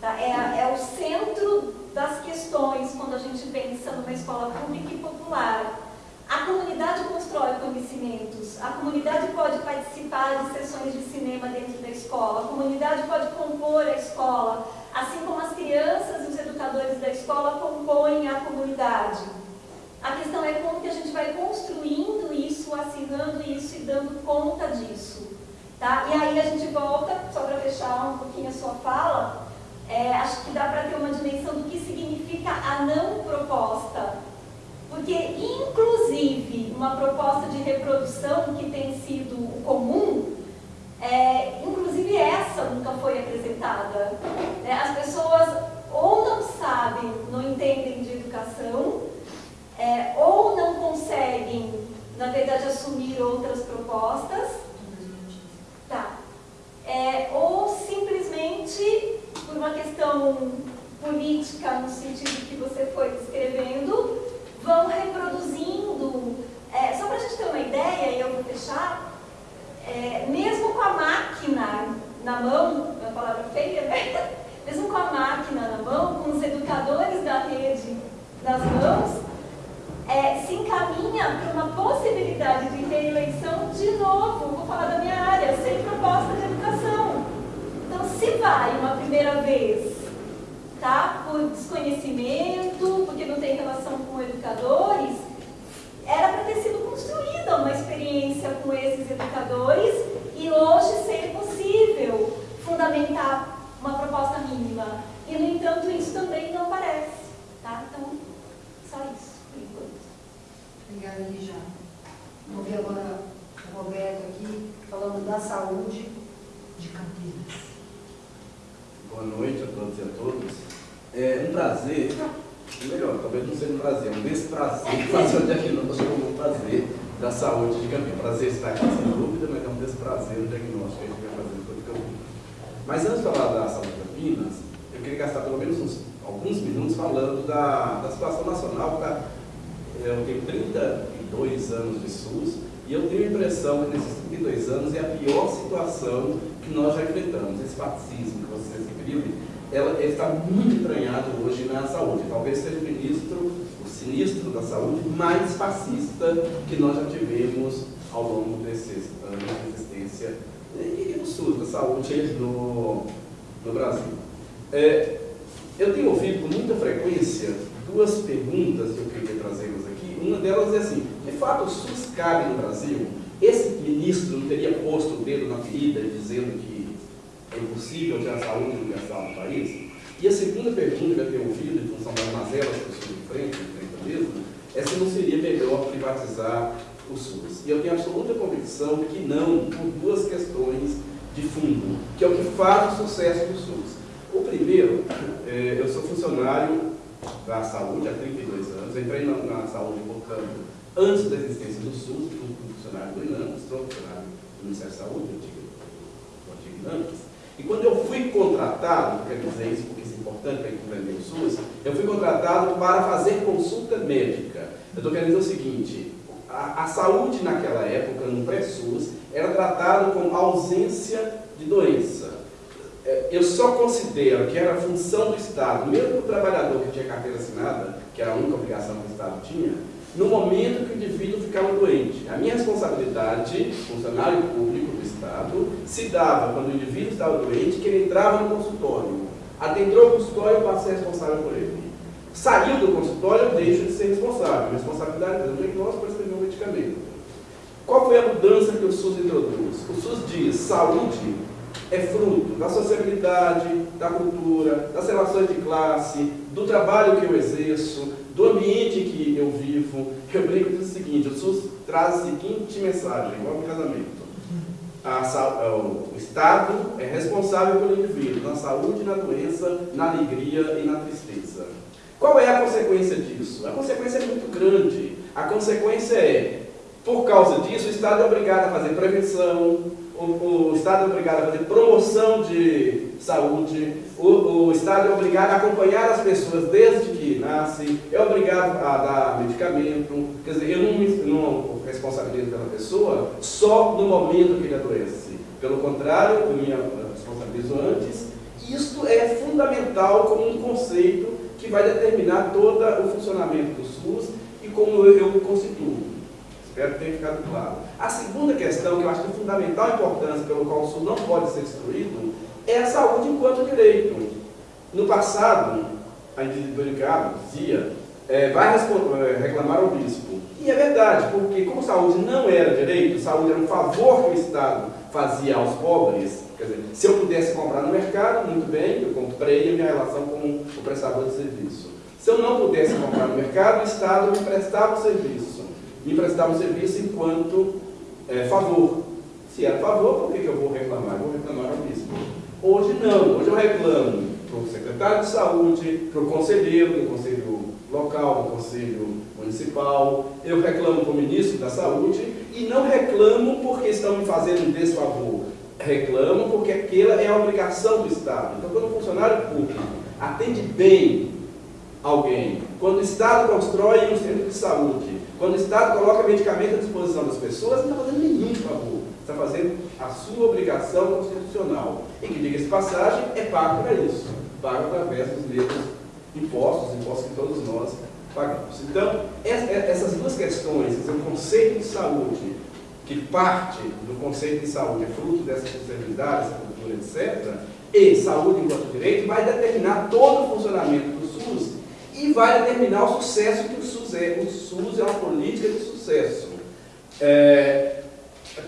Tá? É, é o centro das questões quando a gente pensa numa escola pública e popular. A comunidade constrói conhecimentos, a comunidade pode participar de sessões de cinema dentro da escola, a comunidade pode compor a escola, assim como as crianças e os educadores da escola compõem a comunidade. A questão é como que a gente vai construindo isso, assinando isso e dando conta disso. Tá? E aí a gente volta, só para fechar um pouquinho a sua fala, é, acho que dá para ter uma dimensão do que significa a não proposta. Porque, inclusive, uma proposta de reprodução que tem sido o comum, é, inclusive essa nunca foi apresentada. Né? As pessoas ou não sabem, não entendem de educação, é, ou não conseguem, na verdade, assumir outras propostas, tá. É, ou simplesmente, por uma questão política, no sentido que você foi descrevendo, vão reproduzindo. É, só para a gente ter uma ideia, e eu vou fechar, é, mesmo com a máquina na mão, é uma palavra feia, né? Mesmo com a máquina na mão, com os educadores da rede nas mãos, é, se encaminha para uma possibilidade de reeleição de novo, vou falar da minha área, sem proposta de educação. Então, se vai uma primeira vez, tá, por desconhecimento, porque não tem relação com educadores, era para ter sido construída uma experiência com esses educadores e hoje ser possível fundamentar uma proposta mínima. E, no entanto, isso também não aparece. Tá? Então, só isso. Obrigada, Lígia. Vamos ver agora o Roberto aqui, falando da saúde de Campinas. Boa noite a todos e a todas. É um prazer, melhor, talvez não seja um prazer, é um desprazer fazer o diagnóstico como um prazer da saúde de Campinas. Prazer estar aqui, sem dúvida, mas é um desprazer o diagnóstico que a gente vai fazer de Campinas. Mas antes de falar da saúde de Campinas, eu queria gastar pelo menos uns, alguns minutos falando da, da situação nacional, da eu tenho 32 anos de SUS e eu tenho a impressão que nesses 32 anos é a pior situação que nós já enfrentamos. Esse fascismo que referiram, ela, ele está muito entranhado hoje na saúde. Talvez seja o ministro, o sinistro da saúde mais fascista que nós já tivemos ao longo desses anos de existência e do SUS, da saúde no, no Brasil. É, eu tenho ouvido com muita frequência duas perguntas que eu queria trazê-las aqui. Uma delas é assim, de fato o SUS cabe no Brasil? Esse ministro não teria posto o dedo na ferida dizendo que é impossível ter a saúde universal no país? E a segunda pergunta que eu tenho ouvido, em função das mazelas que estou de frente, de frente mesmo, é se não seria melhor privatizar o SUS. E eu tenho absoluta convicção que não, por duas questões de fundo, que é o que faz o sucesso do SUS. O primeiro, é, eu sou funcionário da saúde há 32 anos. entrei na, na, saúde, portanto, antes da existência do SUS, fui funcionário do INAMPS, sou funcionário do Ministério da Saúde, do antigo, INAMPS. E quando eu fui contratado, quero dizer isso porque isso é importante para entender o SUS, eu fui contratado para fazer consulta médica. Eu estou querendo dizer o seguinte, a, a saúde naquela época, no pré-SUS, era tratado como ausência de doença. É, eu só considero que era função do Estado, mesmo o trabalhador que tinha carteira assinada, que era a única obrigação que o Estado tinha, no momento que o indivíduo ficava doente. A minha responsabilidade, funcionário público do Estado, se dava quando o indivíduo estava doente, que ele entrava no consultório. Adentrou o consultório, eu ser responsável por ele. Saiu do consultório, eu deixo de ser responsável. A responsabilidade é do diagnóstico para escrever um medicamento. Qual foi a mudança que o SUS introduz? O SUS diz, saúde é fruto da sociabilidade, da cultura, das relações de classe, do trabalho que eu exerço, do ambiente que eu vivo. Eu brinco diz o seguinte, o SUS traz a seguinte mensagem, igual no casamento. A, o Estado é responsável pelo indivíduo na saúde, na doença, na alegria e na tristeza. Qual é a consequência disso? A consequência é muito grande. A consequência é, por causa disso, o Estado é obrigado a fazer prevenção, o, o Estado é obrigado a fazer promoção de saúde, o, o, Estado é obrigado a acompanhar as pessoas desde que nascem, é obrigado a dar medicamento, quer dizer, eu não, não responsabilizo pela pessoa só no momento que ele adoece. Pelo contrário, eu me responsabilizo antes. Isto é fundamental como um conceito que vai determinar todo o funcionamento do SUS e como eu, eu constituo. Espero que tenha ficado claro. A segunda questão, que eu acho de fundamental importância, pelo qual o SUS não pode ser destruído, é a saúde enquanto direito. No passado, a individualidade dizia, é, vai é, reclamar ao bispo. E é verdade, porque como saúde não era direito, saúde era um favor que o Estado fazia aos pobres, quer dizer, se eu pudesse comprar no mercado, muito bem, eu comprei a minha relação com o prestador de serviço. Se eu não pudesse comprar no mercado, o Estado me prestava o serviço me prestava um serviço enquanto é, favor. Se era favor, por que, que eu vou reclamar? Eu vou reclamar ao bispo. Hoje não, hoje eu reclamo para o secretário de saúde, para o conselheiro do conselho local, do conselho municipal, eu reclamo para o ministro da saúde e não reclamo porque estão me fazendo um desfavor. Reclamo porque aquela é a obrigação do Estado. Então, quando o funcionário público atende bem alguém, quando o Estado constrói um centro de saúde, quando o Estado coloca medicamento à disposição das pessoas, não está fazendo nenhum favor. Está fazendo a sua obrigação constitucional. E que, diga-se passagem, é pago para isso. Pago através dos mesmos impostos, impostos que todos nós pagamos. Então, essas duas questões, o conceito de saúde, que parte do conceito de saúde é fruto dessa responsabilidade, essa cultura, etc., e saúde enquanto direito, vai determinar todo o funcionamento do SUS e vai determinar o sucesso que o SUS é. O SUS é uma política de sucesso. É,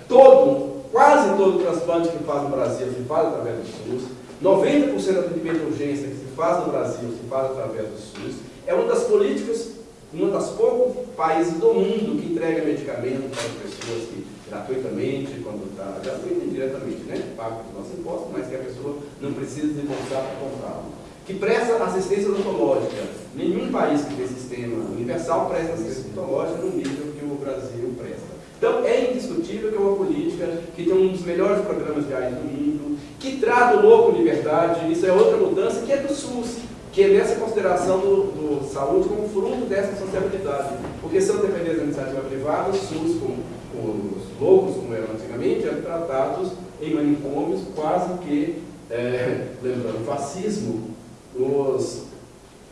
todo, quase todo transplante que faz no Brasil se faz através do SUS. 90% do atendimento de urgência que se faz no Brasil se faz através do SUS. É uma das políticas, uma das poucos países do mundo que entrega medicamento para as pessoas que, gratuitamente, quando está gratuito e diretamente, né? Paga os nossos impostos, mas que a pessoa não precisa desembolsar para comprá-lo que presta assistência odontológica. Nenhum país que tem sistema universal presta assistência odontológica no nível que o Brasil presta. Então, é indiscutível que é uma política que tem um dos melhores programas de AIDS do mundo, que trata o louco liberdade, isso é outra mudança, que é do SUS, que é dessa consideração do, do saúde como fruto dessa sociabilidade. Porque se eu depender da iniciativa privada, o SUS, com, com os loucos, como eram antigamente, eram tratados em manicômios quase que, é, lembrando, fascismo, os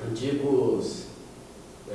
antigos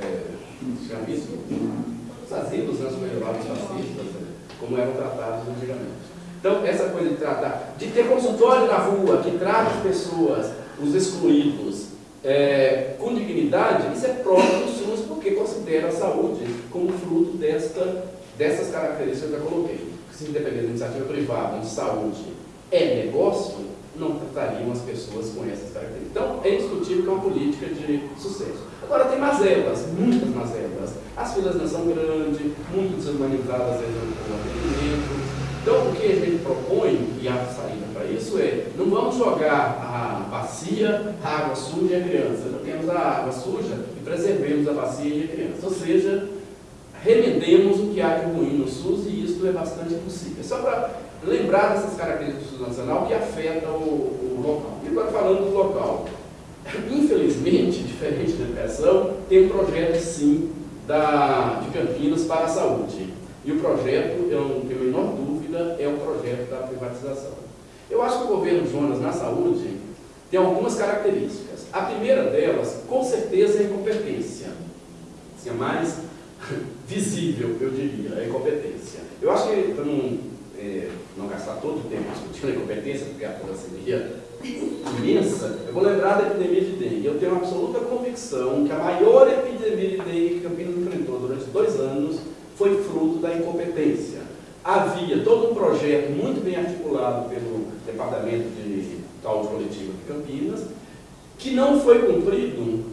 é, os asilos né, medievalais fascistas, né, como eram tratados antigamente. Então, essa coisa de tratar, de ter consultório na rua, que trata as pessoas, os excluídos, é, com dignidade, isso é próprio do SUS, porque considera a saúde como fruto desta, dessas características que eu coloquei. Se independente da iniciativa privada, de saúde é negócio, não tratariam as pessoas com essas características. Então, é indiscutível que é uma política de sucesso. Agora, tem mazelas, muitas mazelas. As filas não são grandes, muito desumanizadas às vezes no atendimento. Então, o que a gente propõe, e a saída para isso é, não vamos jogar a bacia, a água suja e a criança. Temos a água suja e preservemos a bacia e a criança. Ou seja, remedemos o que há de ruim no SUS e isso é bastante possível. Só para lembrar dessas características do nacional que afetam o, o local. E agora falando do local. Infelizmente, diferente da educação, tem um projeto sim da, de Campinas para a saúde. E o projeto, eu não tenho a menor dúvida, é o projeto da privatização. Eu acho que o governo Jonas na saúde tem algumas características. A primeira delas, com certeza, é a incompetência. Assim, a mais visível, eu diria, é a incompetência. Eu acho que, não é, não gastar todo o tempo discutindo incompetência, porque a seria imensa, eu vou lembrar da epidemia de dengue. Eu tenho absoluta convicção que a maior epidemia de dengue que Campinas enfrentou durante dois anos foi fruto da incompetência. Havia todo um projeto muito bem articulado pelo Departamento de Saúde Coletiva de Campinas, que não foi cumprido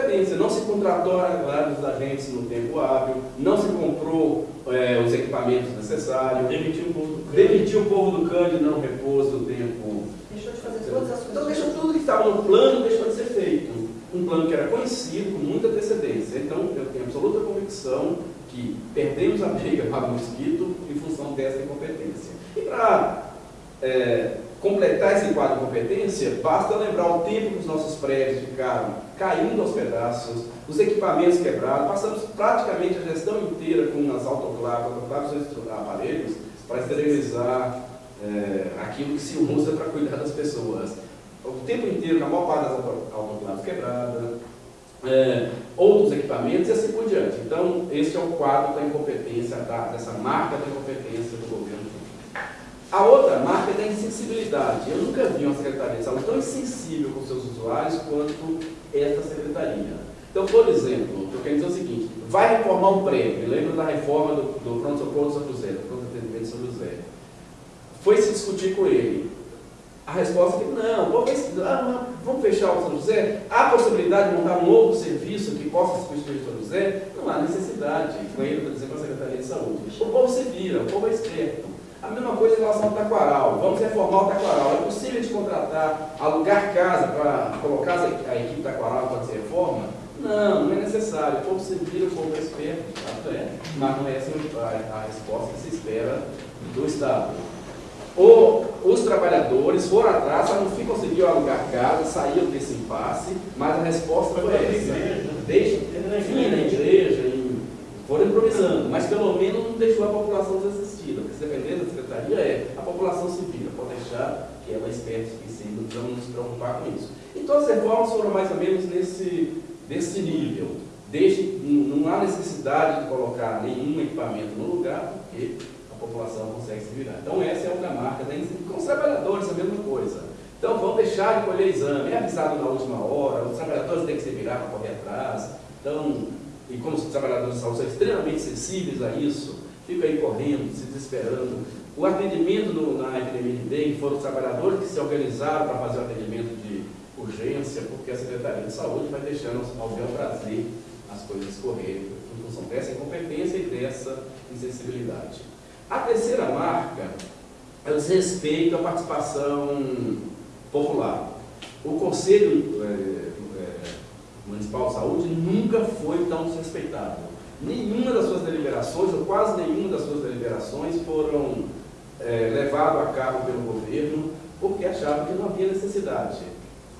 por incompetência. Não se contratou vários agentes no tempo hábil, não se comprou é, os equipamentos necessários, Demitiu o povo. demitiu o povo do Cândido não repôs o tempo. Deixou de fazer todas as Então coisas. deixou tudo que estava no plano, deixou de ser feito. Um plano que era conhecido com muita antecedência. Então eu tenho absoluta convicção que perdemos a briga para o mosquito em função dessa incompetência. E para é, completar esse quadro de competência, basta lembrar o tempo que os nossos prédios ficaram caindo aos pedaços, os equipamentos quebrados, passamos praticamente a gestão inteira com as autoclaves, autoclaves são aparelhos para esterilizar é, aquilo que se usa para cuidar das pessoas. O tempo inteiro, a maior parte das auto- autoclaves quebradas, é, outros equipamentos e assim por diante. Então, esse é o quadro da incompetência, da, dessa marca da incompetência do governo. A outra marca é da insensibilidade. Eu nunca vi uma Secretaria de Saúde tão insensível com seus usuários quanto esta Secretaria. Então, por exemplo, eu quero dizer o seguinte, vai reformar um prédio, lembra da reforma do, do pronto-socorro do São José, do pronto-atendimento de São José. Foi se discutir com ele. A resposta é que não, ah, vamos fechar o São José? Há possibilidade de montar um novo serviço que possa substituir o São José? Não há necessidade, foi ele, por exemplo, a Secretaria de Saúde. O povo se vira, o povo é esperto. A mesma coisa em relação ao Taquaral. Vamos reformar o Taquaral. É possível de contratar, alugar casa para colocar a equipe Taquaral para fazer reforma? Não, não é necessário. O povo se vira, o povo é esperto, é. Mas não é essa a, a resposta que se espera do Estado. Ou os trabalhadores foram atrás, só não conseguiu alugar casa, saíram desse impasse, mas a resposta foi essa. Deixa, vinha na igreja, e foram improvisando, mas pelo menos não deixou a população desassistida. Porque se depender da secretaria é a população se vira, pode deixar que ela esperte que sim, não precisamos nos preocupar com isso. E todas as reformas foram mais ou menos nesse, desse nível. Deixe, não há necessidade de colocar nenhum equipamento no lugar, porque a população consegue se virar. Então essa é outra marca iniciativa. Com os trabalhadores, a mesma coisa. Então vão deixar de colher exame, é avisado na última hora, os trabalhadores têm que se virar para correr atrás. Então, e como os trabalhadores de saúde são extremamente sensíveis a isso, ficam aí correndo, se desesperando. O atendimento no, na epidemia de dengue foram os trabalhadores que se organizaram para fazer o atendimento de urgência, porque a Secretaria de Saúde vai deixando ao bel prazer as coisas correrem, em função dessa incompetência e dessa insensibilidade. A terceira marca é o desrespeito à participação popular. O Conselho é, é, Municipal de Saúde nunca foi tão desrespeitado. Nenhuma das suas deliberações, ou quase nenhuma das suas deliberações, foram é, levadas a cabo pelo governo porque achavam que não havia necessidade.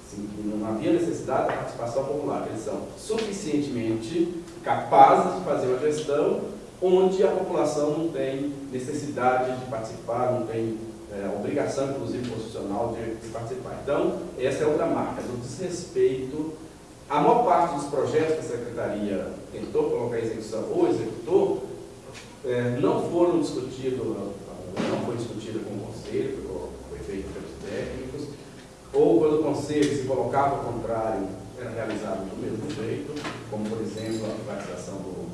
Assim, que não havia necessidade da participação popular, eles são suficientemente capazes de fazer uma gestão onde a população não tem necessidade de participar, não tem é, obrigação, inclusive constitucional, de, de, participar. Então, essa é outra marca, do desrespeito. A maior parte dos projetos que a Secretaria tentou colocar em execução ou executou, é, não foram discutidos, não foi discutida com o Conselho, foi feito pelos técnicos, ou quando o Conselho se colocava ao contrário, era realizado do mesmo jeito, como, por exemplo, a privatização do,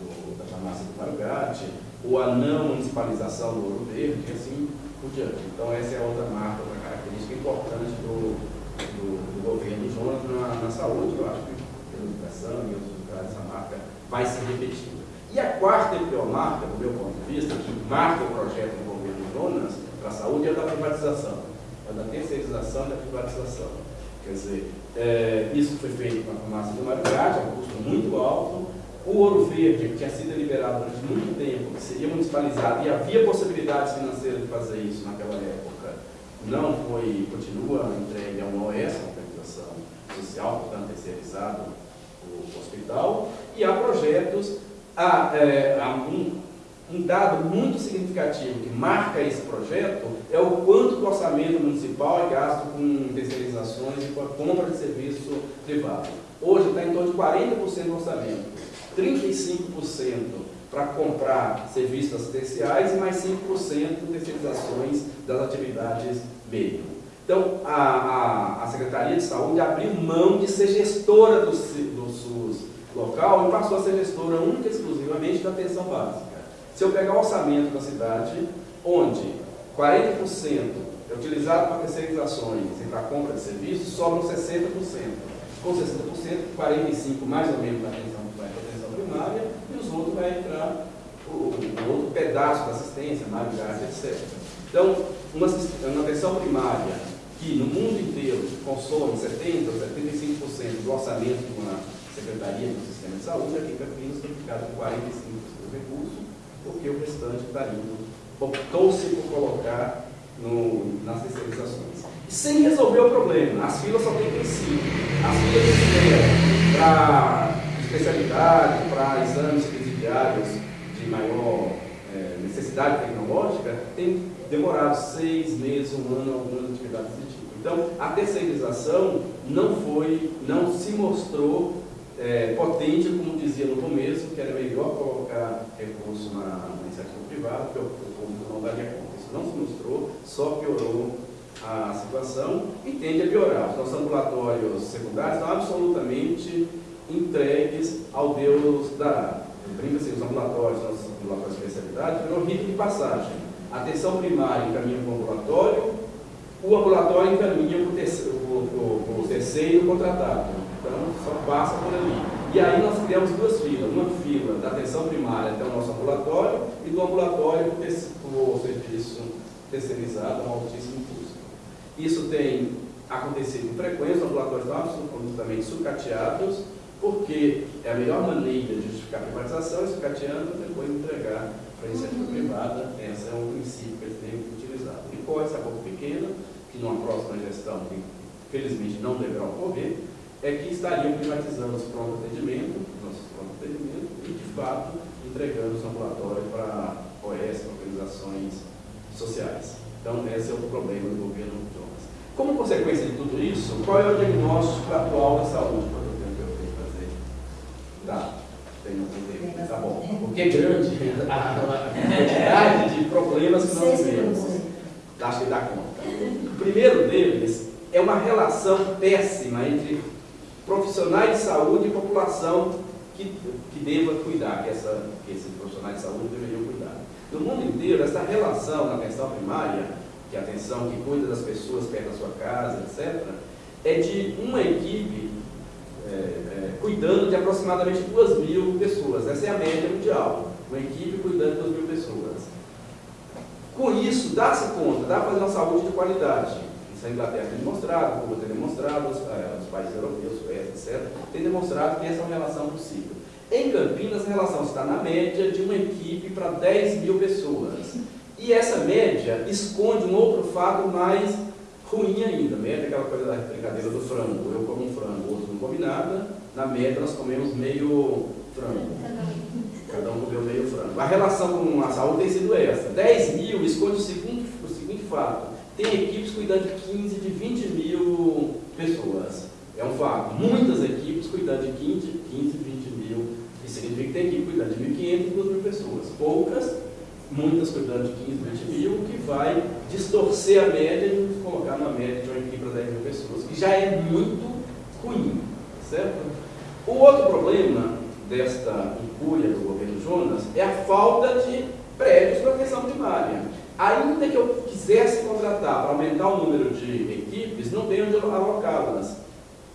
do, da farmácia do Marugate, ou a não municipalização do Ouro Verde, e assim por diante. Então, essa é outra marca, outra característica importante do, do, do governo Jonas na, na, saúde. Eu acho que pela educação e outros lugares, essa marca vai se repetindo. E a quarta e pior marca, do meu ponto de vista, que marca o projeto para a saúde, é da privatização, é da terceirização e da privatização. Quer dizer, é, isso foi feito com a farmácia do a um custo muito alto. O Ouro Verde, que tinha sido liberado durante muito tempo, que seria municipalizado, e havia possibilidades financeiras de fazer isso naquela época, não foi, continua entregue a uma OS, uma organização social, portanto terceirizado o hospital, e há projetos, há, é, há um, um dado muito significativo que marca esse projeto é o quanto do orçamento municipal é gasto com terceirizações e com a compra de serviço privado. Hoje está em torno de 40% do orçamento, 35% para comprar serviços assistenciais e mais 5% de terceirizações das atividades meio. Então, a, a, a, Secretaria de Saúde abriu mão de ser gestora do, do SUS local e passou a ser gestora única e exclusivamente da atenção básica. Se eu pegar o orçamento da cidade, onde 40% é utilizado para terceirizações e para compra de serviços, sobram 60%. Com 60%, 45% mais ou menos na atenção, vai para atenção primária e os outros vai entrar o, o outro pedaço da assistência, maridade, etc. Então, uma, uma atenção primária que no mundo inteiro consome 70% ou 75% do orçamento de uma secretaria do sistema de saúde, aqui em Campinas foi ficado com 45% do recurso, porque o restante está indo, optou-se por colocar no, nas terceirizações. Sem resolver o problema, as filas só têm crescido. As filas espera para especialidade, para exames presidiários de maior é, necessidade tecnológica, têm demorado seis meses, um ano, algumas atividades desse tipo. Então, a terceirização não foi, não se mostrou é, potente, como dizia no começo, que era melhor colocar recurso na, na iniciativa privada, porque o, público não daria conta. Isso não se mostrou, só piorou a situação e tende a piorar. Os nossos ambulatórios secundários estão absolutamente entregues ao Deus da brinca-se, os ambulatórios, os ambulatórios de especialidade, virou rito de passagem a atenção primária encaminha para o ambulatório, o ambulatório encaminha para o terceiro, o, o terceiro contratado. Só passa por ali. E aí nós criamos duas filas. Uma fila da atenção primária até o nosso ambulatório e do ambulatório para o serviço terceirizado a um altíssimo custo. Isso tem acontecido com frequência, os ambulatórios estão absolutamente sucateados, porque é a melhor maneira de justificar a privatização é sucateando e depois entregar para a iniciativa privada, esse é um princípio que eles têm utilizado. E pode ser pouco pequena, que numa próxima gestão, que felizmente não deverá ocorrer, é que estariam privatizando os pronto atendimento, nossos pronto atendimento, e de fato entregando os ambulatórios para OS, organizações sociais. Então, esse é o problema do governo Jonas. Como consequência de tudo isso, qual é o diagnóstico atual da saúde? Quanto tempo eu tenho que fazer? Tá. Tem Tá bom. Porque é grande a quantidade de problemas que nós vivemos. Acho que dá conta. O primeiro deles é uma relação péssima entre profissionais de saúde e população que, que deva cuidar, que, essa, que esses profissionais de saúde deveriam cuidar. No mundo inteiro, essa relação na atenção primária, que é a atenção que cuida das pessoas perto da sua casa, etc., é de uma equipe é, é, cuidando de aproximadamente 2 mil pessoas. Essa é a média mundial. Uma equipe cuidando de 2 mil pessoas. Com isso, dá-se conta, dá para fazer uma saúde de qualidade. A Inglaterra tem demonstrado, Cuba tem demonstrado, os, é, os países europeus, Suécia, etc., tem demonstrado que essa é uma relação possível. Em Campinas, a relação está na média de uma equipe para 10 mil pessoas. E essa média esconde um outro fato mais ruim ainda. Média é aquela coisa da brincadeira do frango. Eu como um frango, outro não come nada. Na média nós comemos meio frango. Cada um comeu meio frango. A relação com a saúde tem sido essa. 10 mil esconde o seguinte, o seguinte fato. Tem equipes cuidando de 15, de 20 mil pessoas. É um fato. Muitas equipes cuidando de 15, 15 20 mil. Isso significa que tem equipe cuidando de 1.500 e 2 mil pessoas. Poucas muitas cuidando de 15, 20 mil, que vai distorcer a média e nos colocar na média de uma equipe para 10 mil pessoas, que já é muito ruim, certo? O outro problema desta incúria do governo Jonas é a falta de prédios para atenção primária. Ainda que eu quisesse contratar para aumentar o número de equipes, não tem onde alocá-las.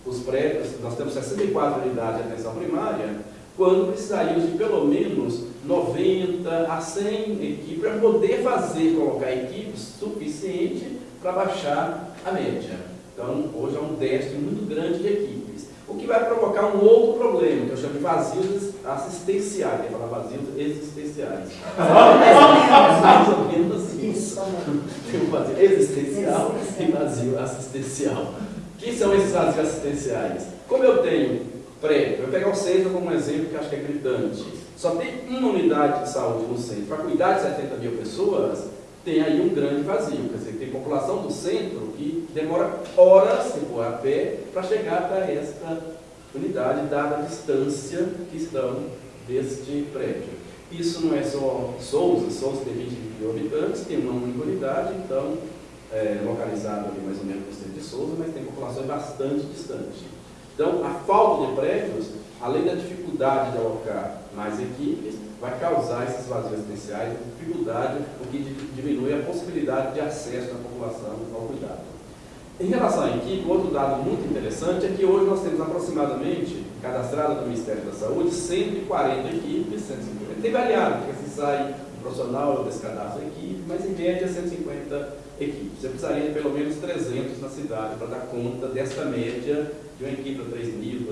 Os prédios, nós temos 64 unidades de atenção primária, quando precisaríamos de pelo menos 90 a 100 equipes para poder fazer, colocar equipes suficiente para baixar a média. Então, hoje é um déficit muito grande de equipes. O que vai provocar um outro problema, que eu chamo de vazios assistenciais, que falar vazios existenciais. Mais ou menos isso. Tem um vazio existencial e vazio assistencial. Que são esses vazios assistenciais? Como eu tenho prédio, eu vou pegar o centro como um exemplo que acho que é gritante só tem uma unidade de saúde no centro para cuidar de 70 mil pessoas, tem aí um grande vazio. Quer dizer, tem população do centro que demora horas, se for a pé, para chegar até esta unidade, dada a distância que estão deste prédio. Isso não é só Souza, Souza tem 20 mil habitantes, tem uma única unidade, então é, localizado ali mais ou menos no centro de Souza, mas tem populações bastante distantes. Então, a falta de prédios, além da dificuldade de alocar mais equipes, vai causar esses vazios residenciais, dificuldade, o que diminui a possibilidade de acesso da população ao cuidado. Em relação à equipe, outro dado muito interessante é que hoje nós temos aproximadamente, cadastrado no Ministério da Saúde, 140 equipes, 150. Tem variado, porque se sai um profissional desse cadastro equipe, mas em média 150 equipes. Você precisaria de pelo menos 300 na cidade para dar conta desta média de uma equipe para 3.000,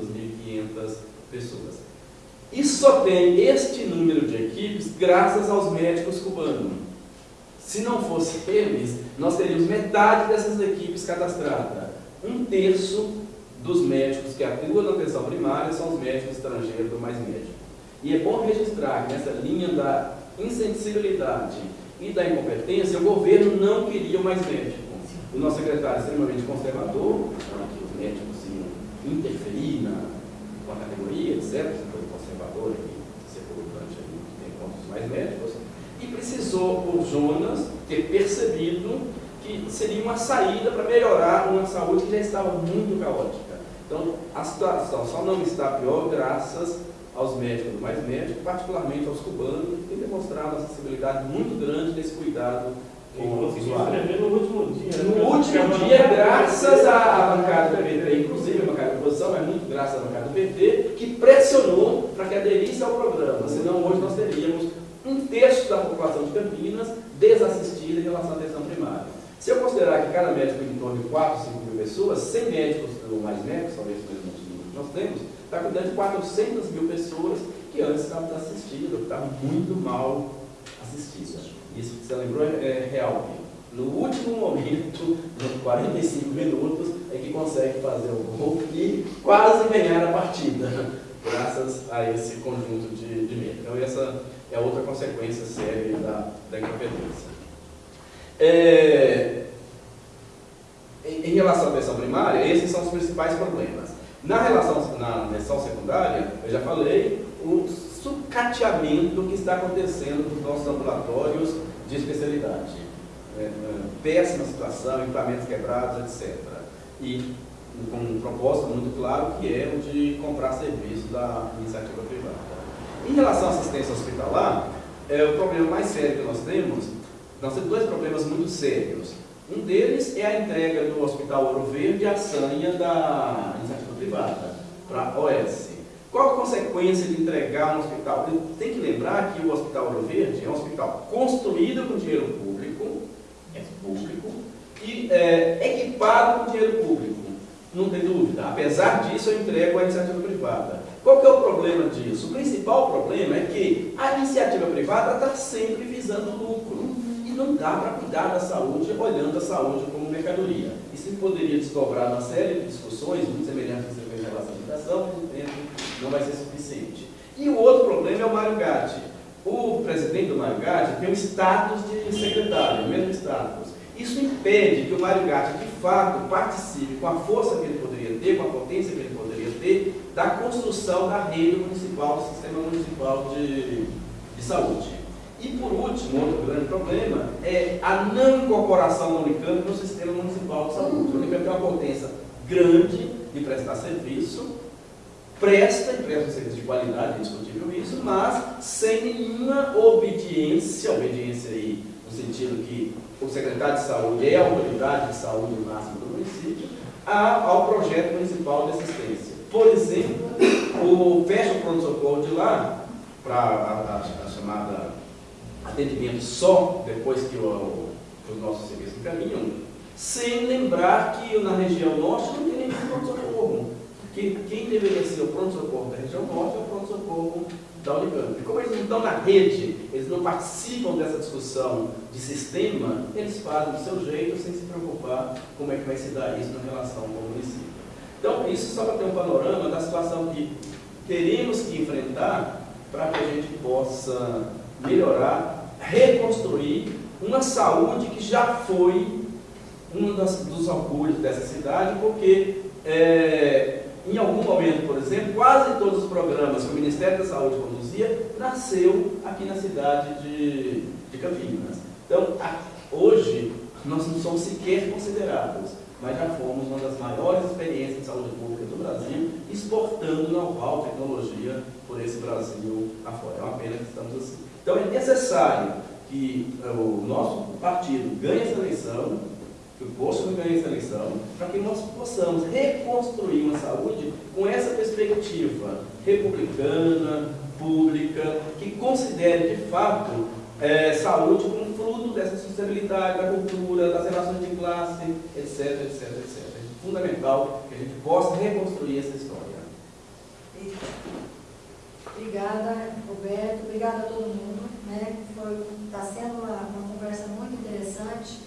2.500 pessoas. E só tem este número de equipes graças aos médicos cubanos. Se não fosse eles, nós teríamos metade dessas equipes cadastradas. Um terço dos médicos que atuam na atenção primária são os médicos estrangeiros do mais médico. E é bom registrar que nessa linha da insensibilidade e da incompetência, o governo não queria mais médico. O nosso secretário é extremamente conservador, que os médicos iam interferir na, com a categoria, etc. Foi conservador e secou durante muito tempo os mais médicos. E precisou o Jonas ter percebido que seria uma saída para melhorar uma saúde que já estava muito caótica. Então, a situação só não está pior graças aos médicos do mais médico, particularmente aos cubanos, que têm demonstrado uma sensibilidade muito grande nesse cuidado com o usuário. No último dia, no né? último dia, graças à bancada do PT, inclusive a bancada da oposição, mas muito graças à bancada do PT, que pressionou para que aderisse ao programa, senão hoje nós teríamos um terço da população de Campinas desassistida em relação à atenção primária. Se eu considerar que cada médico em torno de 4, 5 mil pessoas, 100 médicos ou mais médicos, talvez o mesmo número que nós temos, está cuidando de 400 mil pessoas que antes estavam desassistidas, que estavam muito mal assistidas. Isso que você lembrou é, é real. No último momento, nos 45 minutos, é que consegue fazer o gol e quase ganhar a partida, graças a esse conjunto de, de meios. Então, essa é outra consequência séria da, da incompetência. É, em, em relação à atenção primária, esses são os principais problemas. Na relação na lição secundária, eu já falei o sucateamento que está acontecendo nos nossos ambulatórios de especialidade. É, é, péssima situação, equipamentos quebrados, etc. E com um propósito muito claro que é o de comprar serviço da iniciativa privada. Em relação à assistência hospitalar, é, o problema mais sério que nós temos, nós temos dois problemas muito sérios. Um deles é a entrega do Hospital Ouro Verde à sanha da iniciativa privada, para a OS. Qual a consequência de entregar um hospital? Tem que lembrar que o Hospital Ouro Verde é um hospital construído com dinheiro público, é público, e é, equipado com dinheiro público. Não tem dúvida. Apesar disso, eu entrego à iniciativa privada. Qual que é o problema disso? O principal problema é que a iniciativa privada está sempre visando lucro não dá para cuidar da saúde olhando a saúde como mercadoria. Isso poderia desdobrar uma série de discussões muito semelhantes que você fez em relação à educação, mas tempo não vai ser suficiente. E o outro problema é o Mário Gatti. O presidente do Mário Gatti tem o status de secretário, o mesmo status. Isso impede que o Mário Gatti, de fato, participe com a força que ele poderia ter, com a potência que ele poderia da construção da rede municipal, do sistema municipal de, de saúde. E por último, outro grande problema é a não incorporação da Unicamp no sistema municipal de saúde. A Unicamp tem uma potência grande de prestar serviço, presta e presta um serviço de qualidade, é discutível isso, mas sem nenhuma obediência, obediência aí no sentido que o secretário de saúde é a autoridade de saúde máxima do município, ao projeto municipal de assistência. Por exemplo, o fecha o pronto-socorro de lá, para a, a, a chamada atendimento só depois que, o, que os nossos serviços encaminham, sem lembrar que na região norte não tem nenhum pronto-socorro. Que quem deveria ser o pronto-socorro da região norte é o pronto-socorro da Unicamp. E como eles não estão na rede, eles não participam dessa discussão de sistema, eles fazem do seu jeito sem se preocupar como é que vai se dar isso na relação com o município. Então, isso só para ter um panorama da situação que teremos que enfrentar para que a gente possa melhorar reconstruir uma saúde que já foi um das, dos orgulhos dessa cidade, porque é, em algum momento, por exemplo, quase todos os programas que o Ministério da Saúde conduzia nasceu aqui na cidade de, de Campinas. Então, hoje, nós não somos sequer considerados, mas já fomos uma das maiores experiências de saúde pública do Brasil, exportando know-how, tecnologia por esse Brasil afora. É uma pena que estamos assim. Então é necessário que eh, o nosso partido ganhe essa eleição, que o Bolsonaro ganhe essa eleição, para que nós possamos reconstruir uma saúde com essa perspectiva republicana, pública, que considere de fato é, saúde como fruto dessa sustentabilidade, da cultura, das relações de classe, etc, etc, etc. É fundamental que a gente possa reconstruir essa história. Obrigada, Roberto. Obrigada a todo mundo. Né? Está sendo uma, uma, conversa muito interessante.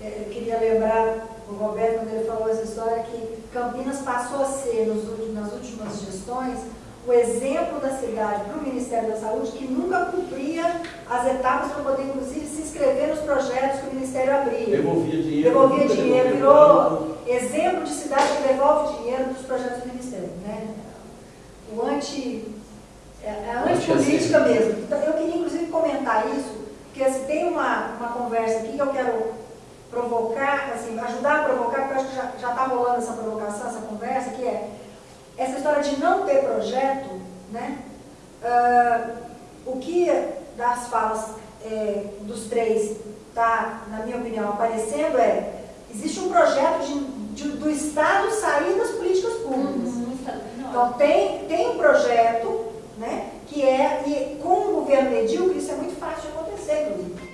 É, eu queria lembrar o Roberto, quando ele falou essa história, que Campinas passou a ser, nos, nas últimas gestões, o exemplo da cidade para o Ministério da Saúde, que nunca cumpria as etapas para poder, inclusive, se inscrever nos projetos que o Ministério abria. Devolvia dinheiro. Devolvia dinheiro, virou exemplo de cidade que devolve dinheiro dos projetos do Ministério. Né? O anti é, é a antipolítica mesmo. Então, eu queria, inclusive, comentar isso, porque assim, tem uma, uma conversa aqui que eu quero provocar, assim, ajudar a provocar, porque eu acho que já está rolando essa provocação, essa conversa, que é essa história de não ter projeto, né? Uh, o que das falas é, dos três está, na minha opinião, aparecendo é existe um projeto de, de, do Estado sair das políticas públicas. Uhum, então tem, tem um projeto né, que é, e com o governo medíocre isso é muito fácil de acontecer, inclusive.